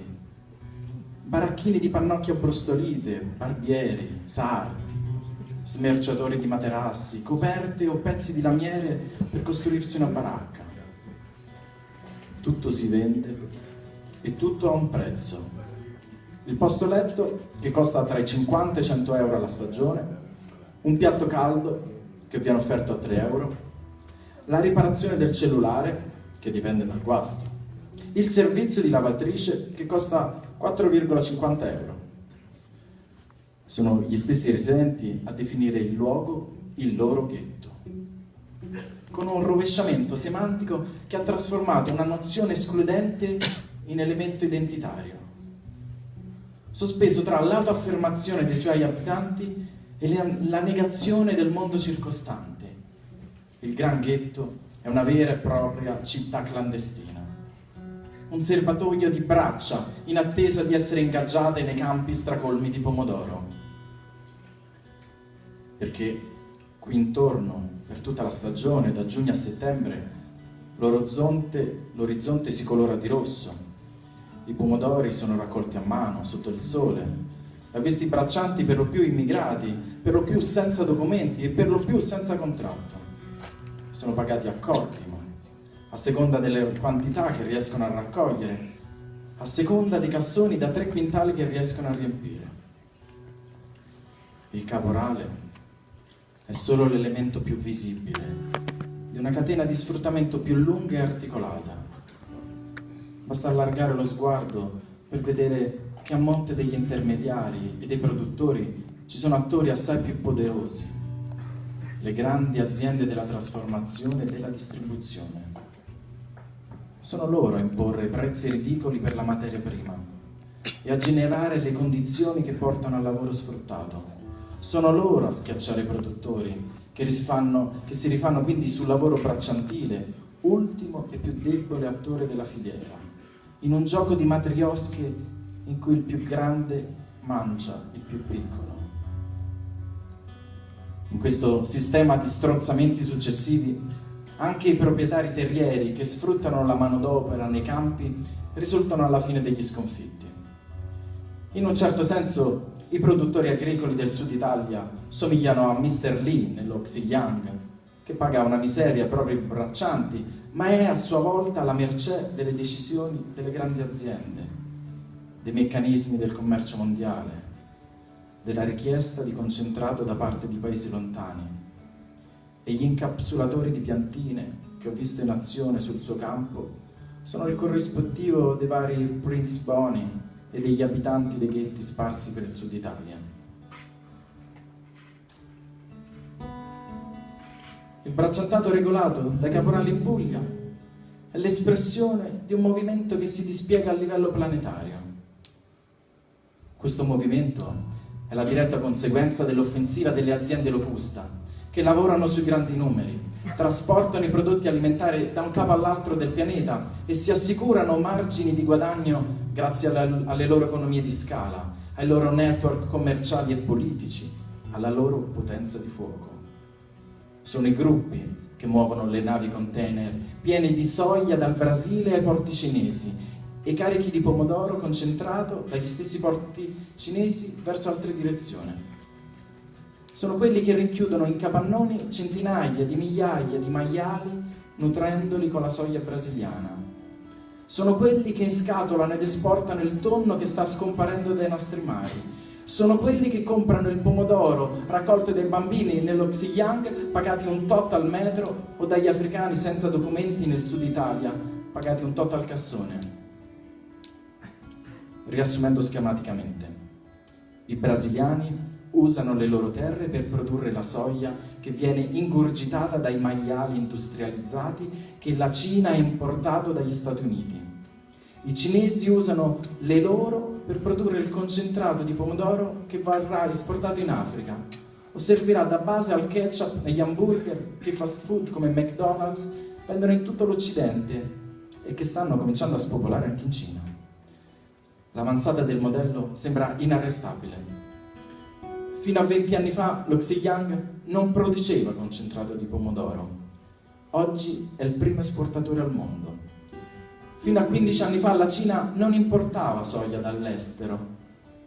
baracchini di pannocchie brustolite, barbieri, sardi, smerciatori di materassi, coperte o pezzi di lamiere per costruirsi una baracca. Tutto si vende e tutto ha un prezzo il posto letto che costa tra i 50 e i 100 euro alla stagione, un piatto caldo che viene offerto a 3 euro, la riparazione del cellulare che dipende dal guasto, il servizio di lavatrice che costa 4,50 euro. Sono gli stessi residenti a definire il luogo il loro ghetto, con un rovesciamento semantico che ha trasformato una nozione escludente in elemento identitario sospeso tra l'autoaffermazione dei suoi abitanti e la negazione del mondo circostante. Il Gran Ghetto è una vera e propria città clandestina, un serbatoio di braccia in attesa di essere ingaggiate nei campi stracolmi di pomodoro. Perché qui intorno, per tutta la stagione, da giugno a settembre, l'orizzonte si colora di rosso, i pomodori sono raccolti a mano, sotto il sole, da questi braccianti per lo più immigrati, per lo più senza documenti e per lo più senza contratto. Sono pagati a cottimo, a seconda delle quantità che riescono a raccogliere, a seconda dei cassoni da tre quintali che riescono a riempire. Il caporale è solo l'elemento più visibile di una catena di sfruttamento più lunga e articolata Basta allargare lo sguardo per vedere che a monte degli intermediari e dei produttori ci sono attori assai più poderosi, le grandi aziende della trasformazione e della distribuzione. Sono loro a imporre prezzi ridicoli per la materia prima e a generare le condizioni che portano al lavoro sfruttato. Sono loro a schiacciare i produttori che, risfanno, che si rifanno quindi sul lavoro bracciantile, ultimo e più debole attore della filiera in un gioco di matriosche in cui il più grande mangia il più piccolo. In questo sistema di strozzamenti successivi, anche i proprietari terrieri che sfruttano la manodopera nei campi risultano alla fine degli sconfitti. In un certo senso, i produttori agricoli del sud Italia somigliano a Mr. Lee nello Xiliang, che paga una miseria ai propri braccianti ma è a sua volta la mercé delle decisioni delle grandi aziende, dei meccanismi del commercio mondiale, della richiesta di concentrato da parte di paesi lontani. E gli incapsulatori di piantine che ho visto in azione sul suo campo sono il corrispettivo dei vari Prince Boni e degli abitanti dei ghetti sparsi per il sud Italia. il bracciantato regolato dai caporali in Puglia è l'espressione di un movimento che si dispiega a livello planetario. Questo movimento è la diretta conseguenza dell'offensiva delle aziende locusta, che lavorano sui grandi numeri, trasportano i prodotti alimentari da un capo all'altro del pianeta e si assicurano margini di guadagno grazie alle, alle loro economie di scala, ai loro network commerciali e politici, alla loro potenza di fuoco. Sono i gruppi che muovono le navi container piene di soia dal Brasile ai porti cinesi e carichi di pomodoro concentrato dagli stessi porti cinesi verso altre direzioni. Sono quelli che rinchiudono in capannoni centinaia di migliaia di maiali nutrendoli con la soia brasiliana. Sono quelli che scatolano ed esportano il tonno che sta scomparendo dai nostri mari. Sono quelli che comprano il pomodoro raccolto dai bambini nello Xiyang pagati un tot al metro o dagli africani senza documenti nel sud Italia pagati un tot al cassone. Riassumendo schematicamente, i brasiliani usano le loro terre per produrre la soia che viene ingurgitata dai maiali industrializzati che la Cina ha importato dagli Stati Uniti. I cinesi usano le loro per produrre il concentrato di pomodoro che verrà esportato in Africa o servirà da base al ketchup negli hamburger che fast food come McDonald's vendono in tutto l'Occidente e che stanno cominciando a spopolare anche in Cina. L'avanzata del modello sembra inarrestabile. Fino a 20 anni fa lo Xiyang non produceva concentrato di pomodoro. Oggi è il primo esportatore al mondo. Fino a 15 anni fa la Cina non importava soia dall'estero.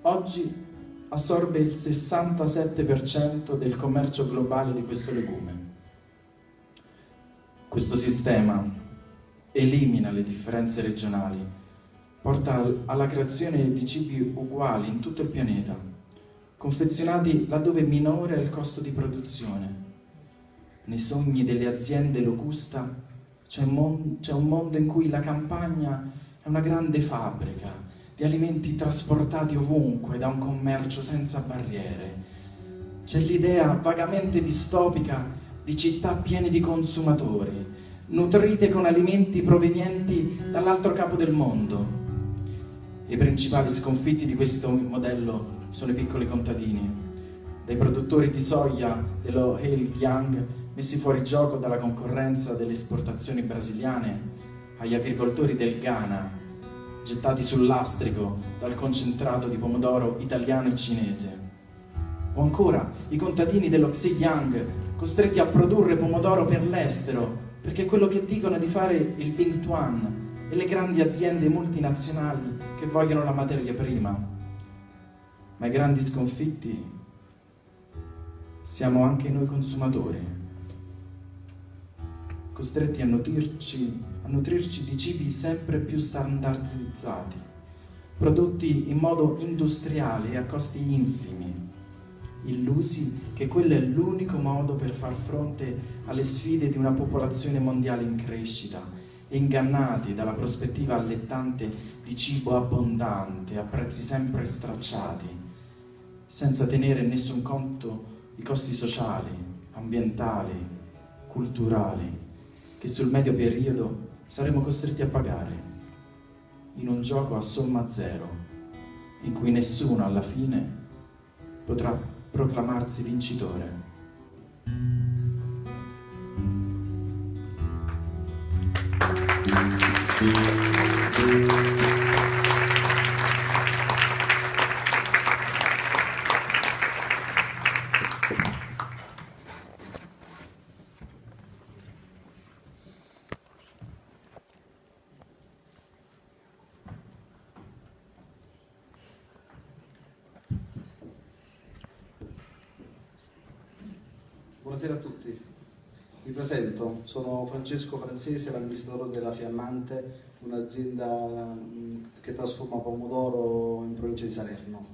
Oggi assorbe il 67% del commercio globale di questo legume. Questo sistema elimina le differenze regionali porta alla creazione di cibi uguali in tutto il pianeta, confezionati laddove minore è il costo di produzione. Nei sogni delle aziende locusta c'è un, mondo in cui la campagna è una grande fabbrica di alimenti trasportati ovunque da un commercio senza barriere. C'è l'idea vagamente distopica di città piene di consumatori, nutrite con alimenti provenienti dall'altro capo del mondo i principali sconfitti di questo modello sono i piccoli contadini, dai produttori di soia dello Heiljiang messi fuori gioco dalla concorrenza delle esportazioni brasiliane, agli agricoltori del Ghana, gettati sul lastrico dal concentrato di pomodoro italiano e cinese, o ancora i contadini dello Xinjiang costretti a produrre pomodoro per l'estero, perché quello che dicono di fare il Bing Tuan, e le grandi aziende multinazionali che vogliono la materia prima. Ma i grandi sconfitti siamo anche noi consumatori, costretti a nutrirci, a nutrirci di cibi sempre più standardizzati, prodotti in modo industriale e a costi infimi, illusi che quello è l'unico modo per far fronte alle sfide di una popolazione mondiale in crescita ingannati dalla prospettiva allettante di cibo abbondante a prezzi sempre stracciati, senza tenere in nessun conto i costi sociali, ambientali, culturali, che sul medio periodo saremo costretti a pagare, in un gioco a somma zero, in cui nessuno alla fine potrà proclamarsi vincitore. Buonasera a tutti, mi presento, sono Francesco Francese, l'amministratore della Fiammante, un'azienda che trasforma pomodoro in provincia di Salerno.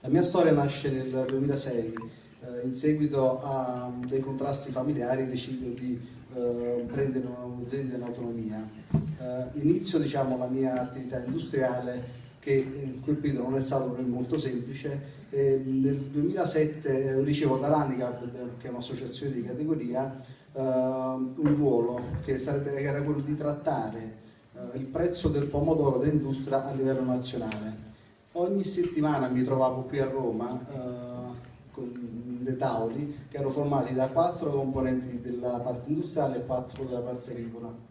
La mia storia nasce nel 2006, eh, in seguito a dei contrasti familiari decido di eh, prendere un'azienda in autonomia. Eh, inizio diciamo, la mia attività industriale che in quel periodo non è stato molto semplice. Eh, nel 2007 ricevo dall'ANICAP, che è un'associazione di categoria, eh, un ruolo che, sarebbe, che era quello di trattare eh, il prezzo del pomodoro d'industria a livello nazionale. Ogni settimana mi trovavo qui a Roma eh, con dei tavoli che erano formati da quattro componenti della parte industriale e quattro della parte agricola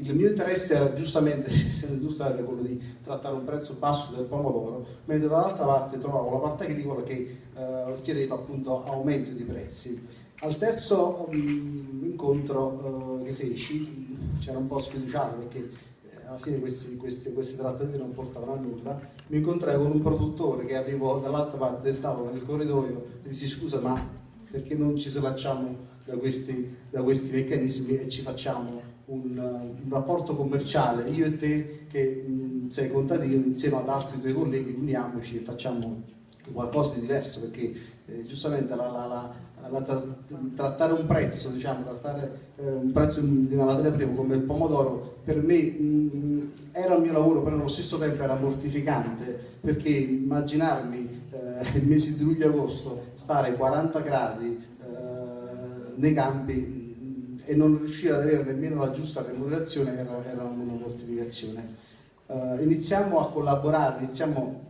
il mio interesse era giustamente, industriale, quello di trattare un prezzo basso del pomodoro, mentre dall'altra parte trovavo la parte agricola che eh, chiedeva appunto aumento di prezzi. Al terzo um, incontro uh, che feci, c'era un po' sfiduciato perché eh, alla fine queste, queste, queste, trattative non portavano a nulla, mi incontrai con un produttore che avevo dall'altra parte del tavolo nel corridoio e dissi scusa ma perché non ci slacciamo da questi, da questi meccanismi e ci facciamo un, un, rapporto commerciale, io e te che mh, sei contadino insieme ad altri tuoi colleghi uniamoci e facciamo qualcosa di diverso perché eh, giustamente la, la, la, tra, trattare un prezzo, diciamo, trattare eh, un prezzo di una materia prima come il pomodoro per me mh, era il mio lavoro, però allo stesso tempo era mortificante perché immaginarmi eh, il mese di luglio-agosto stare 40 gradi eh, nei campi e non riuscire ad avere nemmeno la giusta remunerazione era, era una mortificazione. Uh, iniziamo a collaborare, iniziamo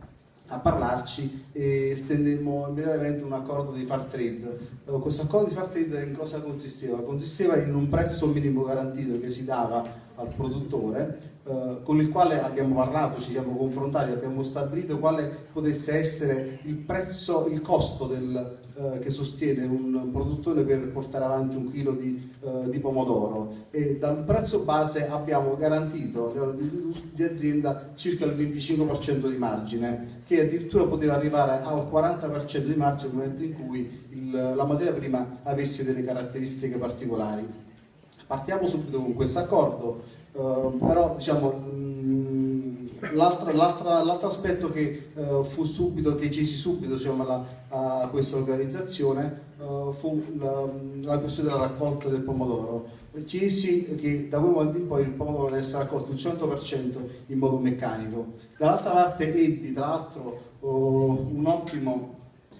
a parlarci e stendemmo immediatamente un accordo di far trade. Uh, questo accordo di far trade in cosa consisteva? Consisteva in un prezzo minimo garantito che si dava al produttore uh, con il quale abbiamo parlato, ci siamo confrontati, abbiamo stabilito quale potesse essere il prezzo, il costo del, eh, che sostiene un produttore per portare avanti un chilo di, eh, di pomodoro e dal prezzo base abbiamo garantito a di azienda circa il 25% di margine che addirittura poteva arrivare al 40% di margine nel momento in cui il, la materia prima avesse delle caratteristiche particolari. Partiamo subito con questo accordo, eh, però diciamo, mh, L'altro aspetto che uh, fu subito, che cesi subito diciamo, la, a questa organizzazione uh, fu la, la, questione della raccolta del pomodoro. Chiesi che da quel momento in poi il pomodoro deve essere raccolto il 100% in modo meccanico. Dall'altra parte ebbi tra l'altro uh, un ottimo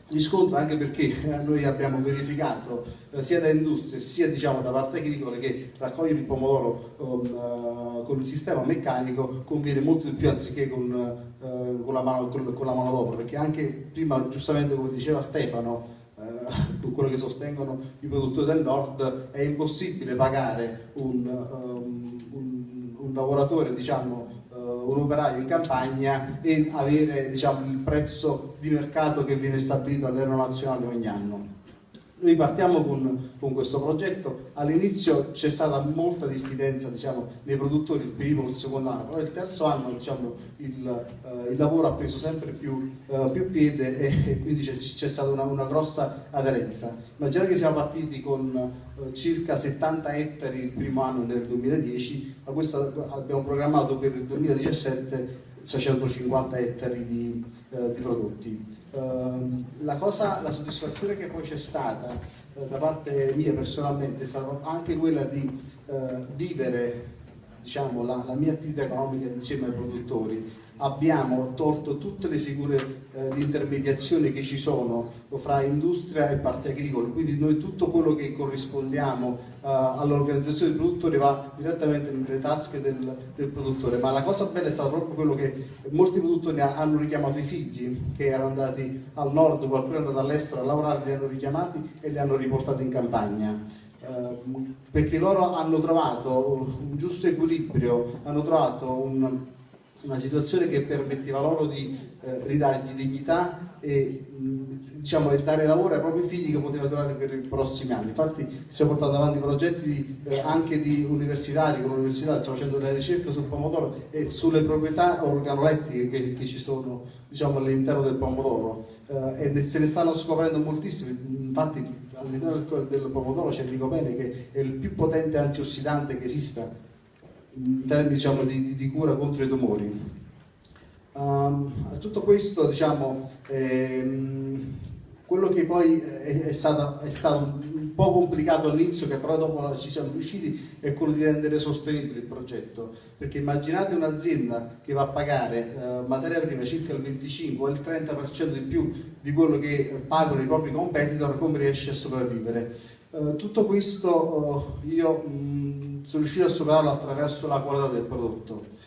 riscontro anche perché noi abbiamo verificato sia da industrie sia diciamo, da parte agricola che raccogliere il pomodoro uh, con, il sistema meccanico conviene molto di più anziché con, uh, con la mano, con, con la manodopera perché anche prima giustamente come diceva Stefano uh, quello che sostengono i produttori del nord è impossibile pagare un, um, un, un lavoratore diciamo un operaio in campagna e avere diciamo, il prezzo di mercato che viene stabilito a nazionale ogni anno. Noi partiamo con, con questo progetto, all'inizio c'è stata molta diffidenza diciamo, nei produttori il primo e il secondo anno, però il terzo anno diciamo, il, uh, il, lavoro ha preso sempre più, uh, più piede e, e quindi c'è stata una, una, grossa aderenza. Immaginate che siamo partiti con uh, circa 70 ettari il primo anno nel 2010, ma questo abbiamo programmato per il 2017 650 ettari di, di prodotti. Ehm, la, cosa, la soddisfazione che poi c'è stata uh, da parte mia personalmente è stata anche quella di uh, vivere diciamo, la, la, mia attività economica insieme ai produttori. Abbiamo tolto tutte le figure eh, di intermediazione che ci sono fra industria e parte agricola, quindi noi tutto quello che corrispondiamo eh, all'organizzazione dei produttori va direttamente nelle tasche del, del, produttore, ma la cosa bella è stato proprio quello che molti produttori hanno richiamato i figli che erano andati al nord, qualcuno è andato all'estero a lavorare, li hanno richiamati e li hanno riportati in campagna. Uh, perché loro hanno trovato un giusto equilibrio, hanno trovato un, una situazione che permetteva loro di eh, ridargli dignità e, mh, diciamo, dare lavoro ai propri figli che poteva durare per i prossimi anni. Infatti stiamo portando avanti progetti eh, anche di universitari, con l'università stiamo facendo delle ricerche sul pomodoro e sulle proprietà organolettiche che, che ci sono diciamo, all'interno del pomodoro eh, e se ne stanno scoprendo moltissimi, infatti all'interno del, del pomodoro c'è il licopene che è il più potente antiossidante che esista in termini diciamo, di, di, cura contro i tumori. Um, tutto questo, diciamo, ehm, quello che poi è, è, stato, è stato po' complicato all'inizio, che però dopo ci siamo riusciti, è quello di rendere sostenibile il progetto. Perché immaginate un'azienda che va a pagare eh, materia prima circa il 25 o il 30% di più di quello che pagano i propri competitor, come riesce a sopravvivere? Eh, tutto questo eh, io mh, sono riuscito a superarlo attraverso la qualità del prodotto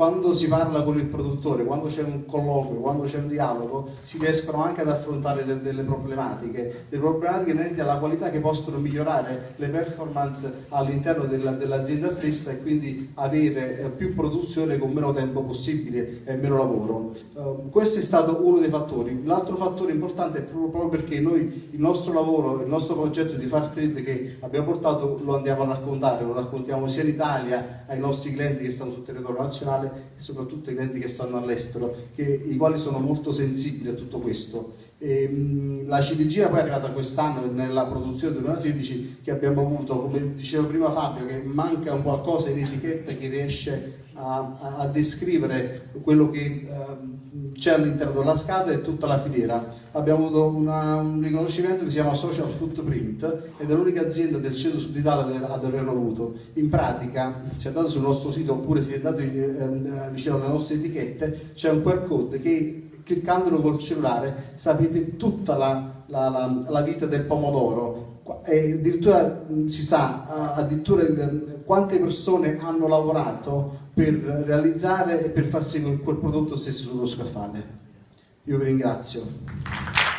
quando si parla con il produttore, quando c'è un colloquio, quando c'è un dialogo, si riescono anche ad affrontare de delle problematiche, delle problematiche inerenti alla qualità che possono migliorare le performance all'interno dell'azienda dell stessa e quindi avere eh, più produzione con meno tempo possibile e meno lavoro. Uh, questo è stato uno dei fattori. L'altro fattore importante è proprio perché noi il nostro lavoro, il nostro progetto di Far Trade che abbiamo portato lo andiamo a raccontare, lo raccontiamo sia in Italia ai nostri clienti che stanno sul territorio nazionale soprattutto i clienti che stanno all'estero, i quali sono molto sensibili a tutto questo. E, mh, la ciliegina poi è arrivata quest'anno nella produzione 2016 che abbiamo avuto, come diceva prima Fabio, che manca un qualcosa in etichetta che riesce a, a, a descrivere quello che uh, c'è all'interno della scatola e tutta la filiera. Abbiamo avuto una, un riconoscimento che si chiama Social Footprint ed è l'unica azienda del centro sud Italia ad averlo avuto. In pratica, se andate sul nostro sito oppure se andate eh, vicino alle nostre etichette, c'è un QR code che cliccandolo col cellulare sapete tutta la, la, la, la vita del pomodoro e addirittura si sa addirittura quante persone hanno lavorato per realizzare e per far sì che quel prodotto stesse sullo scaffale. Io vi ringrazio.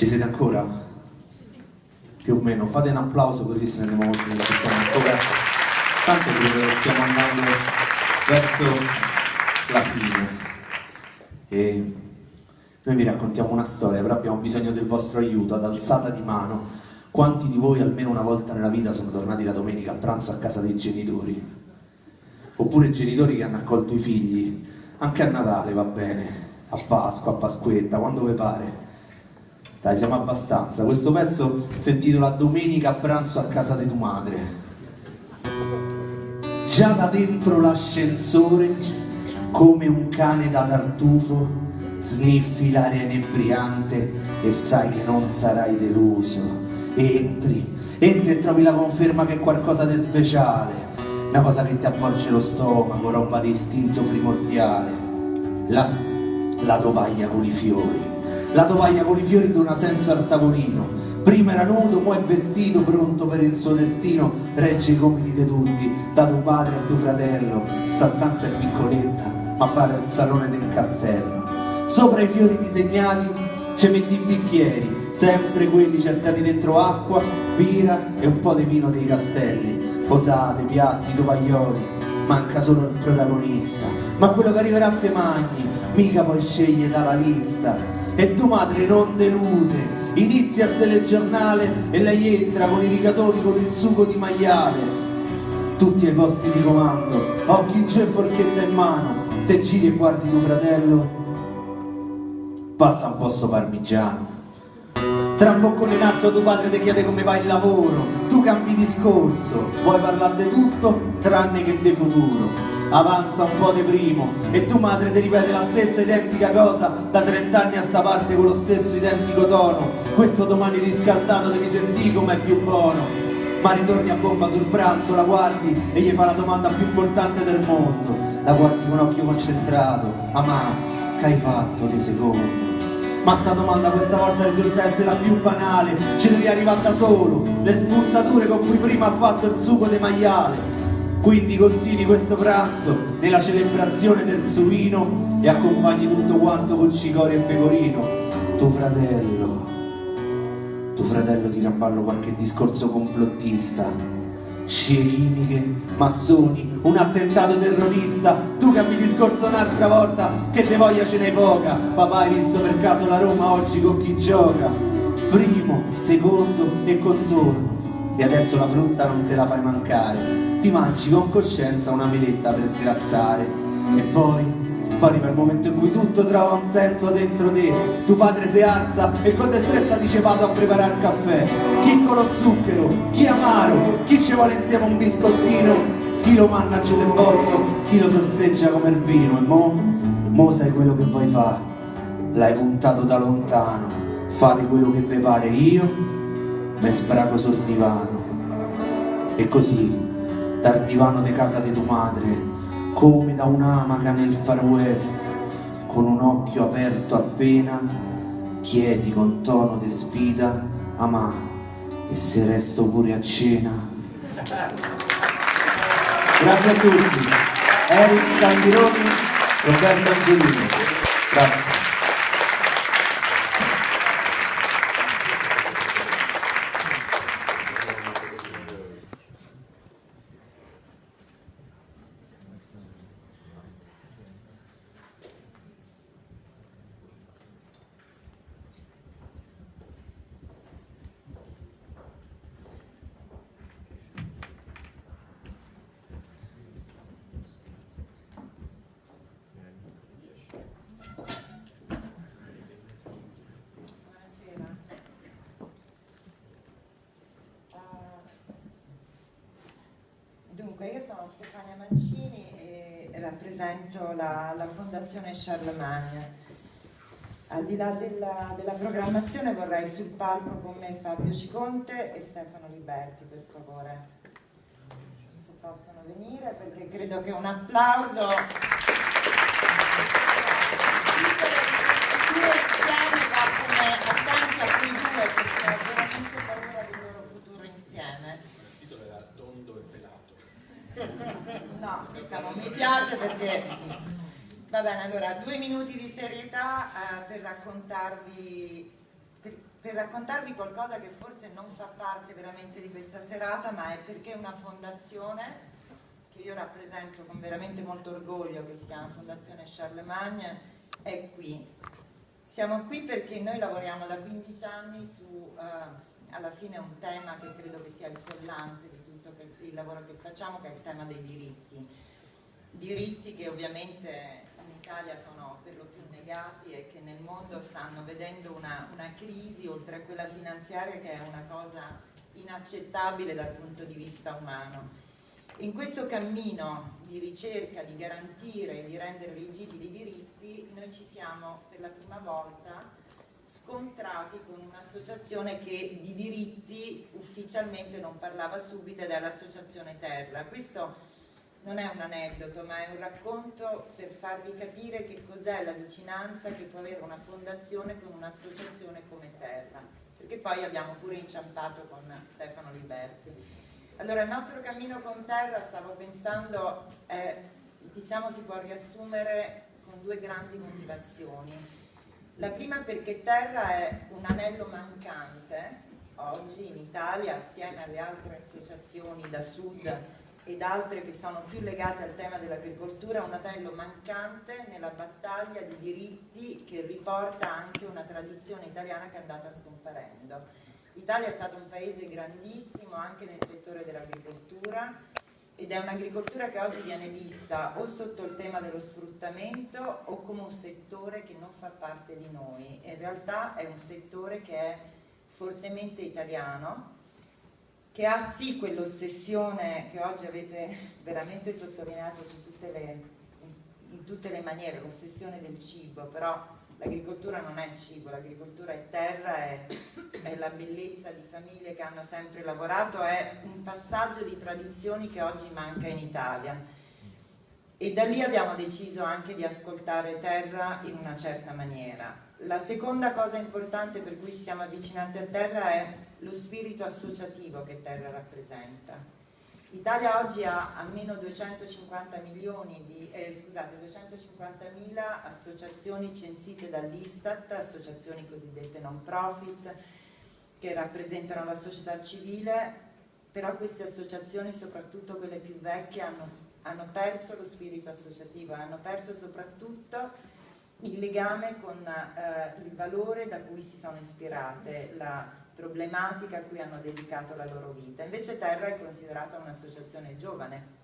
Ci siete ancora? Più o meno, fate un applauso così se ne andiamo ci stiamo ancora. Tanto credo che stiamo andando verso la fine. E noi vi raccontiamo una storia, però abbiamo bisogno del vostro aiuto, ad alzata di mano. Quanti di voi almeno una volta nella vita sono tornati la domenica a pranzo a casa dei genitori? Oppure genitori che hanno accolto i figli, anche a Natale va bene, a Pasqua, a Pasquetta, quando vi pare dai, siamo abbastanza. Questo pezzo si intitola Domenica a pranzo a casa di tua madre. Già da dentro l'ascensore, come un cane da tartufo, sniffi l'aria inebriante e sai che non sarai deluso. Entri, entri e trovi la conferma che è qualcosa di speciale, una cosa che ti avvolge lo stomaco, roba di istinto primordiale. La, la tovaglia con i fiori la tovaglia con i fiori dona senso al tavolino. Prima era nudo, poi è vestito, pronto per il suo destino. Regge i compiti di tutti, da tuo padre a tuo fratello. Sta stanza è piccoletta, ma pare il salone del castello. Sopra i fiori disegnati ci metti i bicchieri, sempre quelli certati dentro acqua, birra e un po' di vino dei castelli. Posate, piatti, tovaglioli, manca solo il protagonista. Ma quello che arriverà a te magni, mica puoi scegliere dalla lista e tua madre non delude. Inizia il telegiornale e lei entra con i rigatoni con il sugo di maiale. Tutti ai posti di comando, occhi in e forchetta in mano, te giri e guardi tuo fratello, passa un posto parmigiano. Tra un boccone in alto tuo padre ti chiede come va il lavoro, tu cambi discorso, vuoi parlare di tutto tranne che di futuro avanza un po' di primo. E tu madre ti ripete la stessa identica cosa da 30 anni a sta parte con lo stesso identico tono. Questo domani riscaldato devi sentire com'è più buono. Ma ritorni a bomba sul pranzo, la guardi e gli fa la domanda più importante del mondo. La guardi con occhio concentrato. Amà, che hai fatto di secondo? Ma sta domanda questa volta risulta essere la più banale. Ci devi arrivare da solo. Le spuntature con cui prima ha fatto il sugo di maiale quindi continui questo pranzo nella celebrazione del suino e accompagni tutto quanto con cicoria e pecorino. Tuo fratello, tuo fratello tira a ballo qualche discorso complottista. Scie chimiche, massoni, un attentato terrorista, tu cambi discorso un'altra volta, che te voglia ce n'è poca, papà hai visto per caso la Roma oggi con chi gioca? Primo, secondo e contorno e adesso la frutta non te la fai mancare. Ti mangi con coscienza una meletta per sgrassare. E poi poi arriva il momento in cui tutto trova un senso dentro te tuo padre si alza e con destrezza dice vado a preparare il caffè. Chi con lo zucchero, chi amaro chi ci vuole insieme un biscottino chi lo manna giù del botto chi lo sorseggia come il vino. E mo, mo sai quello che vuoi fare. L'hai puntato da lontano. Fate quello che vi pare. Io me sprago sul divano. E così dal divano di casa di tua madre come da un'amaca nel far west con un occhio aperto appena chiedi con tono di sfida amà e se resto pure a cena? Grazie a tutti. Eric Candironi Roberto Angelini. Grazie Buonasera. Eh, Dunque, io sono Stefania Mancini e rappresento la, la Fondazione Charlemagne. Al di là della, della programmazione vorrei sul palco con me Fabio Ciconte e Stefano Liberti, per favore. Se possono venire, perché credo che un applauso e. No, questa non mi piace perché... Va bene, allora, due minuti di serietà eh, per raccontarvi... Per, per raccontarvi qualcosa che forse non fa parte veramente di questa serata, ma è perché una fondazione che io rappresento con veramente molto orgoglio, che si chiama Fondazione Charlemagne, è qui. Siamo qui perché noi lavoriamo da 15 anni su, eh, alla fine, un tema che credo che sia il collante di tutto il lavoro che facciamo, che è il tema dei diritti. Diritti che ovviamente Italia sono per lo più negati e che nel mondo stanno vedendo una, una crisi, oltre a quella finanziaria, che è una cosa inaccettabile dal punto di vista umano. In questo cammino di ricerca, di garantire e di rendere rigidi i diritti, noi ci siamo per la prima volta scontrati con un'associazione che di diritti ufficialmente non parlava subito ed è l'associazione Terra. Questo non è un aneddoto, ma è un racconto per farvi capire che cos'è la vicinanza che può avere una fondazione con un'associazione come Terra, perché poi abbiamo pure inciampato con Stefano Liberti. Allora, il nostro cammino con Terra, stavo pensando, eh, diciamo si può riassumere con due grandi motivazioni. La prima perché Terra è un anello mancante oggi in Italia assieme alle altre associazioni da sud ed altre che sono più legate al tema dell'agricoltura, un anello mancante nella battaglia di diritti che riporta anche una tradizione italiana che è andata scomparendo. L'Italia è stato un paese grandissimo anche nel settore dell'agricoltura ed è un'agricoltura che oggi viene vista o sotto il tema dello sfruttamento o come un settore che non fa parte di noi. In realtà è un settore che è fortemente italiano, che ha sì quell'ossessione che oggi avete veramente sottolineato tutte le, in, in tutte le maniere, l'ossessione del cibo, però l'agricoltura non è cibo, l'agricoltura è terra, è, è la bellezza di famiglie che hanno sempre lavorato, è un passaggio di tradizioni che oggi manca in Italia. E da lì abbiamo deciso anche di ascoltare terra in una certa maniera. La seconda cosa importante per cui ci siamo avvicinati a terra è lo spirito associativo che terra rappresenta. L'Italia oggi ha almeno 250 milioni di, eh, scusate, 250.000 associazioni censite dall'Istat, associazioni cosiddette non profit, che rappresentano la società civile, però queste associazioni, soprattutto quelle più vecchie, hanno, hanno perso lo spirito associativo, hanno perso soprattutto il legame con eh, il valore da cui si sono ispirate, la problematica a cui hanno dedicato la loro vita. Invece Terra è considerata un'associazione giovane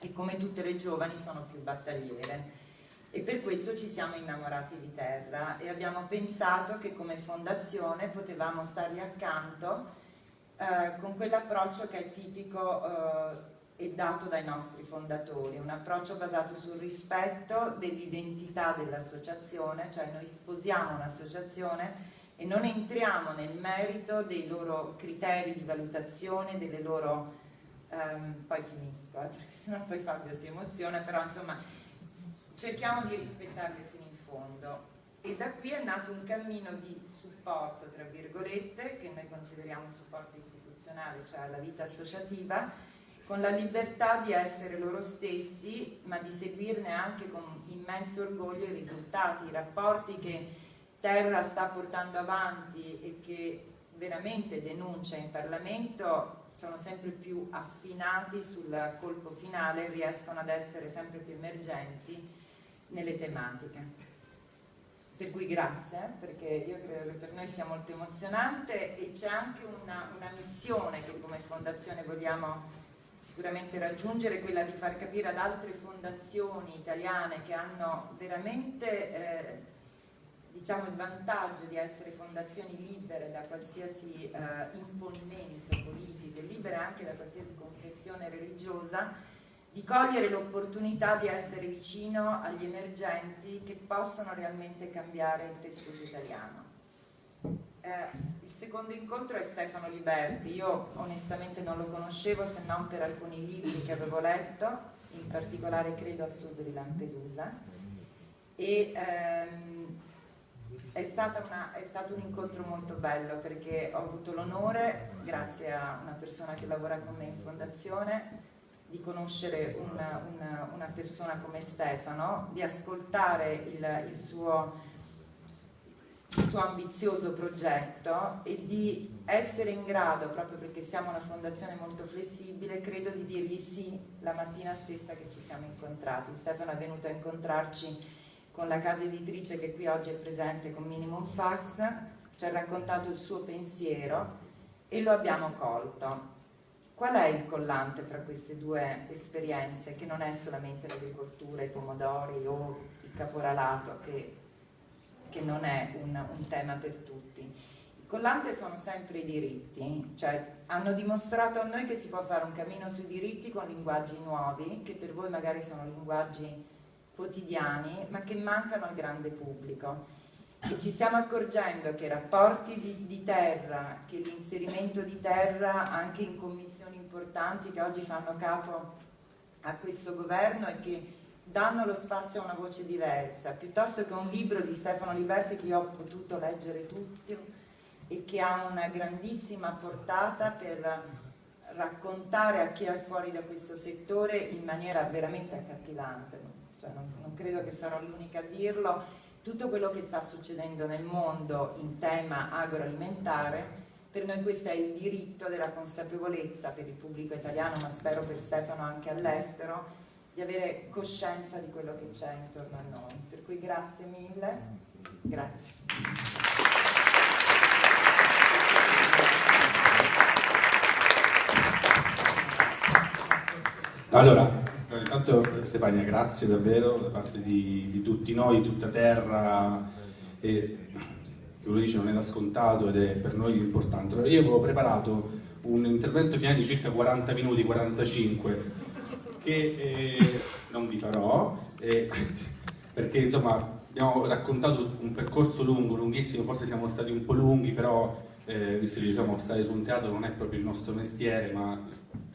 e come tutte le giovani sono più battagliere e per questo ci siamo innamorati di Terra e abbiamo pensato che come fondazione potevamo stargli accanto eh, con quell'approccio che è tipico eh, e dato dai nostri fondatori, un approccio basato sul rispetto dell'identità dell'associazione, cioè noi sposiamo un'associazione e non entriamo nel merito dei loro criteri di valutazione, delle loro... Um, poi finisco, eh, perché sennò poi Fabio si emoziona, però insomma cerchiamo di rispettarli fino in fondo. E da qui è nato un cammino di supporto, tra virgolette, che noi consideriamo un supporto istituzionale, cioè alla vita associativa, con la libertà di essere loro stessi, ma di seguirne anche con immenso orgoglio i risultati, i rapporti che Terra sta portando avanti e che veramente denuncia in Parlamento sono sempre più affinati sul colpo finale, riescono ad essere sempre più emergenti nelle tematiche. Per cui grazie, perché io credo che per noi sia molto emozionante e c'è anche una, una missione che come fondazione vogliamo sicuramente raggiungere quella di far capire ad altre fondazioni italiane che hanno veramente eh, diciamo, il vantaggio di essere fondazioni libere da qualsiasi eh, imponimento politico e libere anche da qualsiasi confessione religiosa, di cogliere l'opportunità di essere vicino agli emergenti che possono realmente cambiare il tessuto italiano. Eh, il secondo incontro è Stefano Liberti, io onestamente non lo conoscevo se non per alcuni libri che avevo letto, in particolare credo a sud di Lampedusa, e ehm, è, una, è, stato un incontro molto bello perché ho avuto l'onore, grazie a una persona che lavora con me in fondazione, di conoscere una, una, una persona come Stefano, di ascoltare il, il suo il suo ambizioso progetto e di essere in grado, proprio perché siamo una fondazione molto flessibile, credo di dirgli sì la mattina stessa che ci siamo incontrati. Stefano è venuto a incontrarci con la casa editrice che qui oggi è presente con Minimum Fax, ci ha raccontato il suo pensiero e lo abbiamo colto. Qual è il collante fra queste due esperienze, che non è solamente l'agricoltura, i pomodori o il caporalato, che che non è un, un tema per tutti. Il collante sono sempre i diritti, cioè hanno dimostrato a noi che si può fare un cammino sui diritti con linguaggi nuovi, che per voi magari sono linguaggi quotidiani, ma che mancano al grande pubblico. E ci stiamo accorgendo che i rapporti di, di terra, che l'inserimento di terra anche in commissioni importanti che oggi fanno capo a questo governo e che danno lo spazio a una voce diversa, piuttosto che un libro di Stefano Liberti che io ho potuto leggere tutto e che ha una grandissima portata per raccontare a chi è fuori da questo settore in maniera veramente accattivante, cioè non, non credo che sarò l'unica a dirlo, tutto quello che sta succedendo nel mondo in tema agroalimentare, per noi questo è il diritto della consapevolezza per il pubblico italiano, ma spero per Stefano anche all'estero, di avere coscienza di quello che c'è intorno a noi. Per cui grazie mille, grazie. Allora, intanto Stefania, grazie davvero da parte di, di tutti noi, tutta terra, e che dice non era scontato ed è per noi importante. Io avevo preparato un intervento finale di circa 40 minuti, 45, che eh, non vi farò, eh, perché insomma abbiamo raccontato un percorso lungo, lunghissimo, forse siamo stati un po' lunghi, però eh, visto che diciamo, stare su un teatro non è proprio il nostro mestiere, ma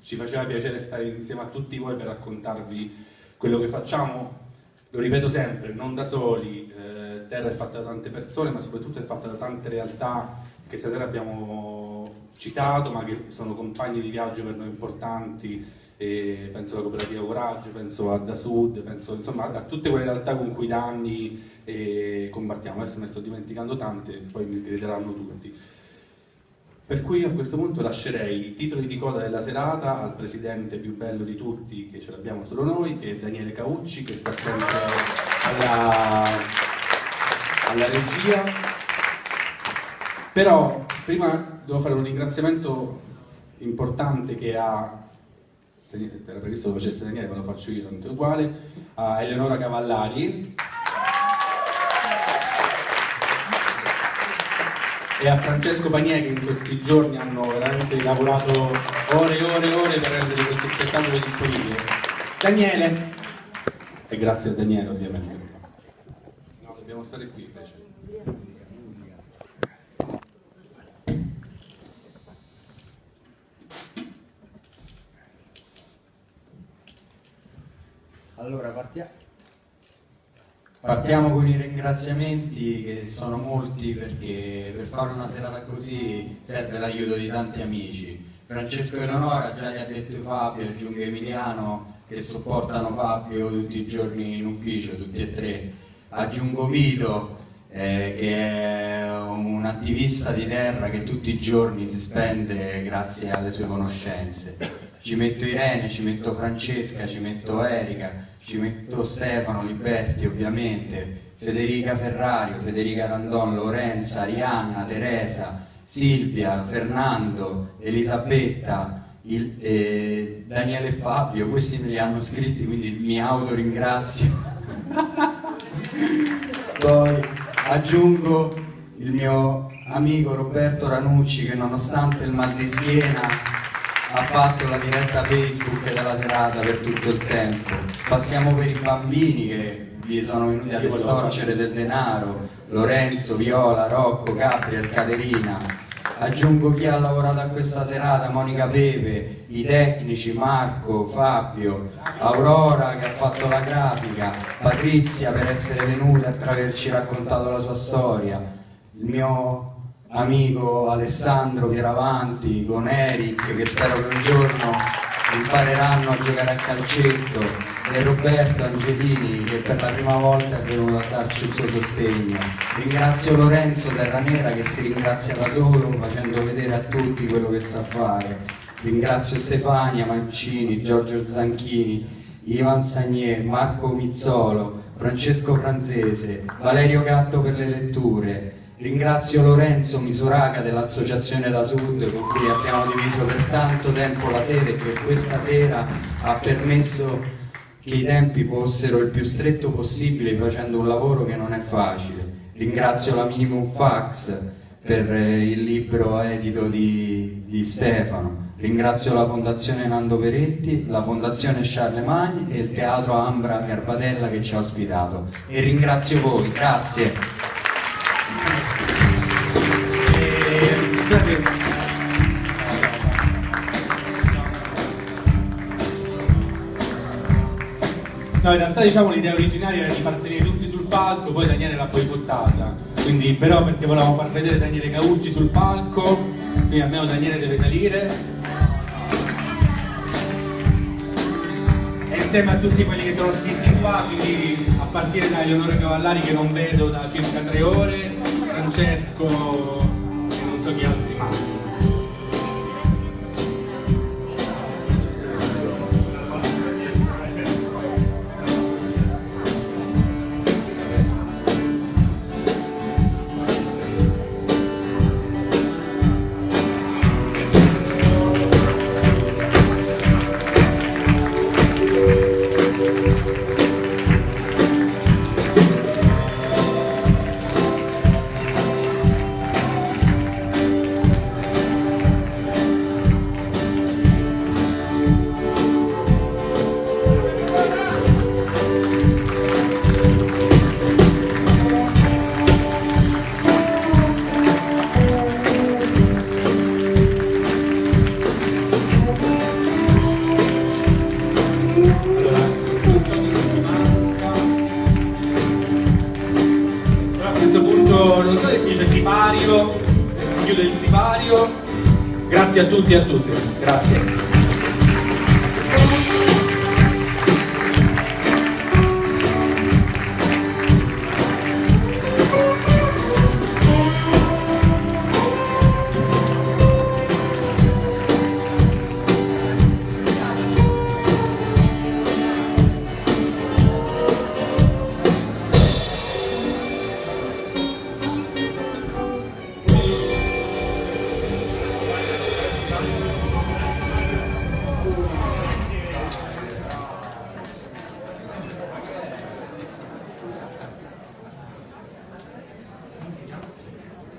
ci faceva piacere stare insieme a tutti voi per raccontarvi quello che facciamo. Lo ripeto sempre, non da soli, eh, Terra è fatta da tante persone, ma soprattutto è fatta da tante realtà che stasera abbiamo citato, ma che sono compagni di viaggio per noi importanti, e penso alla cooperativa Coraggio, penso a Da Sud, penso insomma, a tutte quelle realtà con cui da anni eh, combattiamo. Adesso me ne sto dimenticando tante, poi mi sgrideranno tutti. Per cui a questo punto lascerei i titoli di coda della serata al presidente più bello di tutti, che ce l'abbiamo solo noi, che è Daniele Caucci, che sta sempre alla, alla regia. Però prima devo fare un ringraziamento importante che ha era previsto lo facesse Daniele, ma lo faccio io, tanto uguale, a Eleonora Cavallari e a Francesco Pagnier che in questi giorni hanno veramente lavorato ore e ore e ore per rendere questo spettacolo disponibile. Daniele, e grazie a Daniele ovviamente. No, dobbiamo stare qui invece. Allora partiamo. Partiamo con i ringraziamenti che sono molti perché per fare una serata così serve l'aiuto di tanti amici. Francesco Eleonora già gli ha detto Fabio, aggiungo Emiliano che sopportano Fabio tutti i giorni in ufficio, tutti e tre. Aggiungo Vito eh, che è un attivista di terra che tutti i giorni si spende grazie alle sue conoscenze. Ci metto Irene, ci metto Francesca, ci metto Erika, ci metto Stefano Liberti ovviamente, Federica Ferrario, Federica Randon, Lorenza, Arianna, Teresa, Silvia, Fernando, Elisabetta, il, eh, Daniele e Fabio, questi me li hanno scritti quindi mi autoringrazio. Poi aggiungo il mio amico Roberto Ranucci che nonostante il mal di schiena ha fatto la diretta Facebook della serata per tutto il tempo. Passiamo per i bambini che vi sono venuti ad estorcere del denaro, Lorenzo, Viola, Rocco, Gabriel, Caterina. Aggiungo chi ha lavorato a questa serata, Monica Pepe, i tecnici, Marco, Fabio, Aurora che ha fatto la grafica, Patrizia per essere venuta e per averci raccontato la sua storia, il mio amico Alessandro Pieravanti con Eric che spero che un giorno impareranno a giocare a calcetto e Roberto Angelini che per la prima volta è venuto a darci il suo sostegno. Ringrazio Lorenzo Terranera che si ringrazia da solo facendo vedere a tutti quello che sa fare. Ringrazio Stefania Mancini, Giorgio Zanchini, Ivan Sagnier, Marco Mizzolo, Francesco Franzese, Valerio Gatto per le letture, Ringrazio Lorenzo Misuraga dell'Associazione da Sud con cui abbiamo diviso per tanto tempo la sede e che questa sera ha permesso che i tempi fossero il più stretto possibile facendo un lavoro che non è facile. Ringrazio la Minimum Fax per eh, il libro edito di, di Stefano. Ringrazio la Fondazione Nando Peretti, la Fondazione Charlemagne e il Teatro Ambra Garbatella che ci ha ospitato. E ringrazio voi, grazie. No, in realtà diciamo l'idea originaria era di far salire tutti sul palco, poi Daniele l'ha boicottata. Quindi però perché volevamo far vedere Daniele Caucci sul palco, quindi almeno Daniele deve salire. E insieme a tutti quelli che sono scritti qua, quindi a partire da Eleonora Cavallari che non vedo da circa tre ore, Francesco e non so chi altri. tutti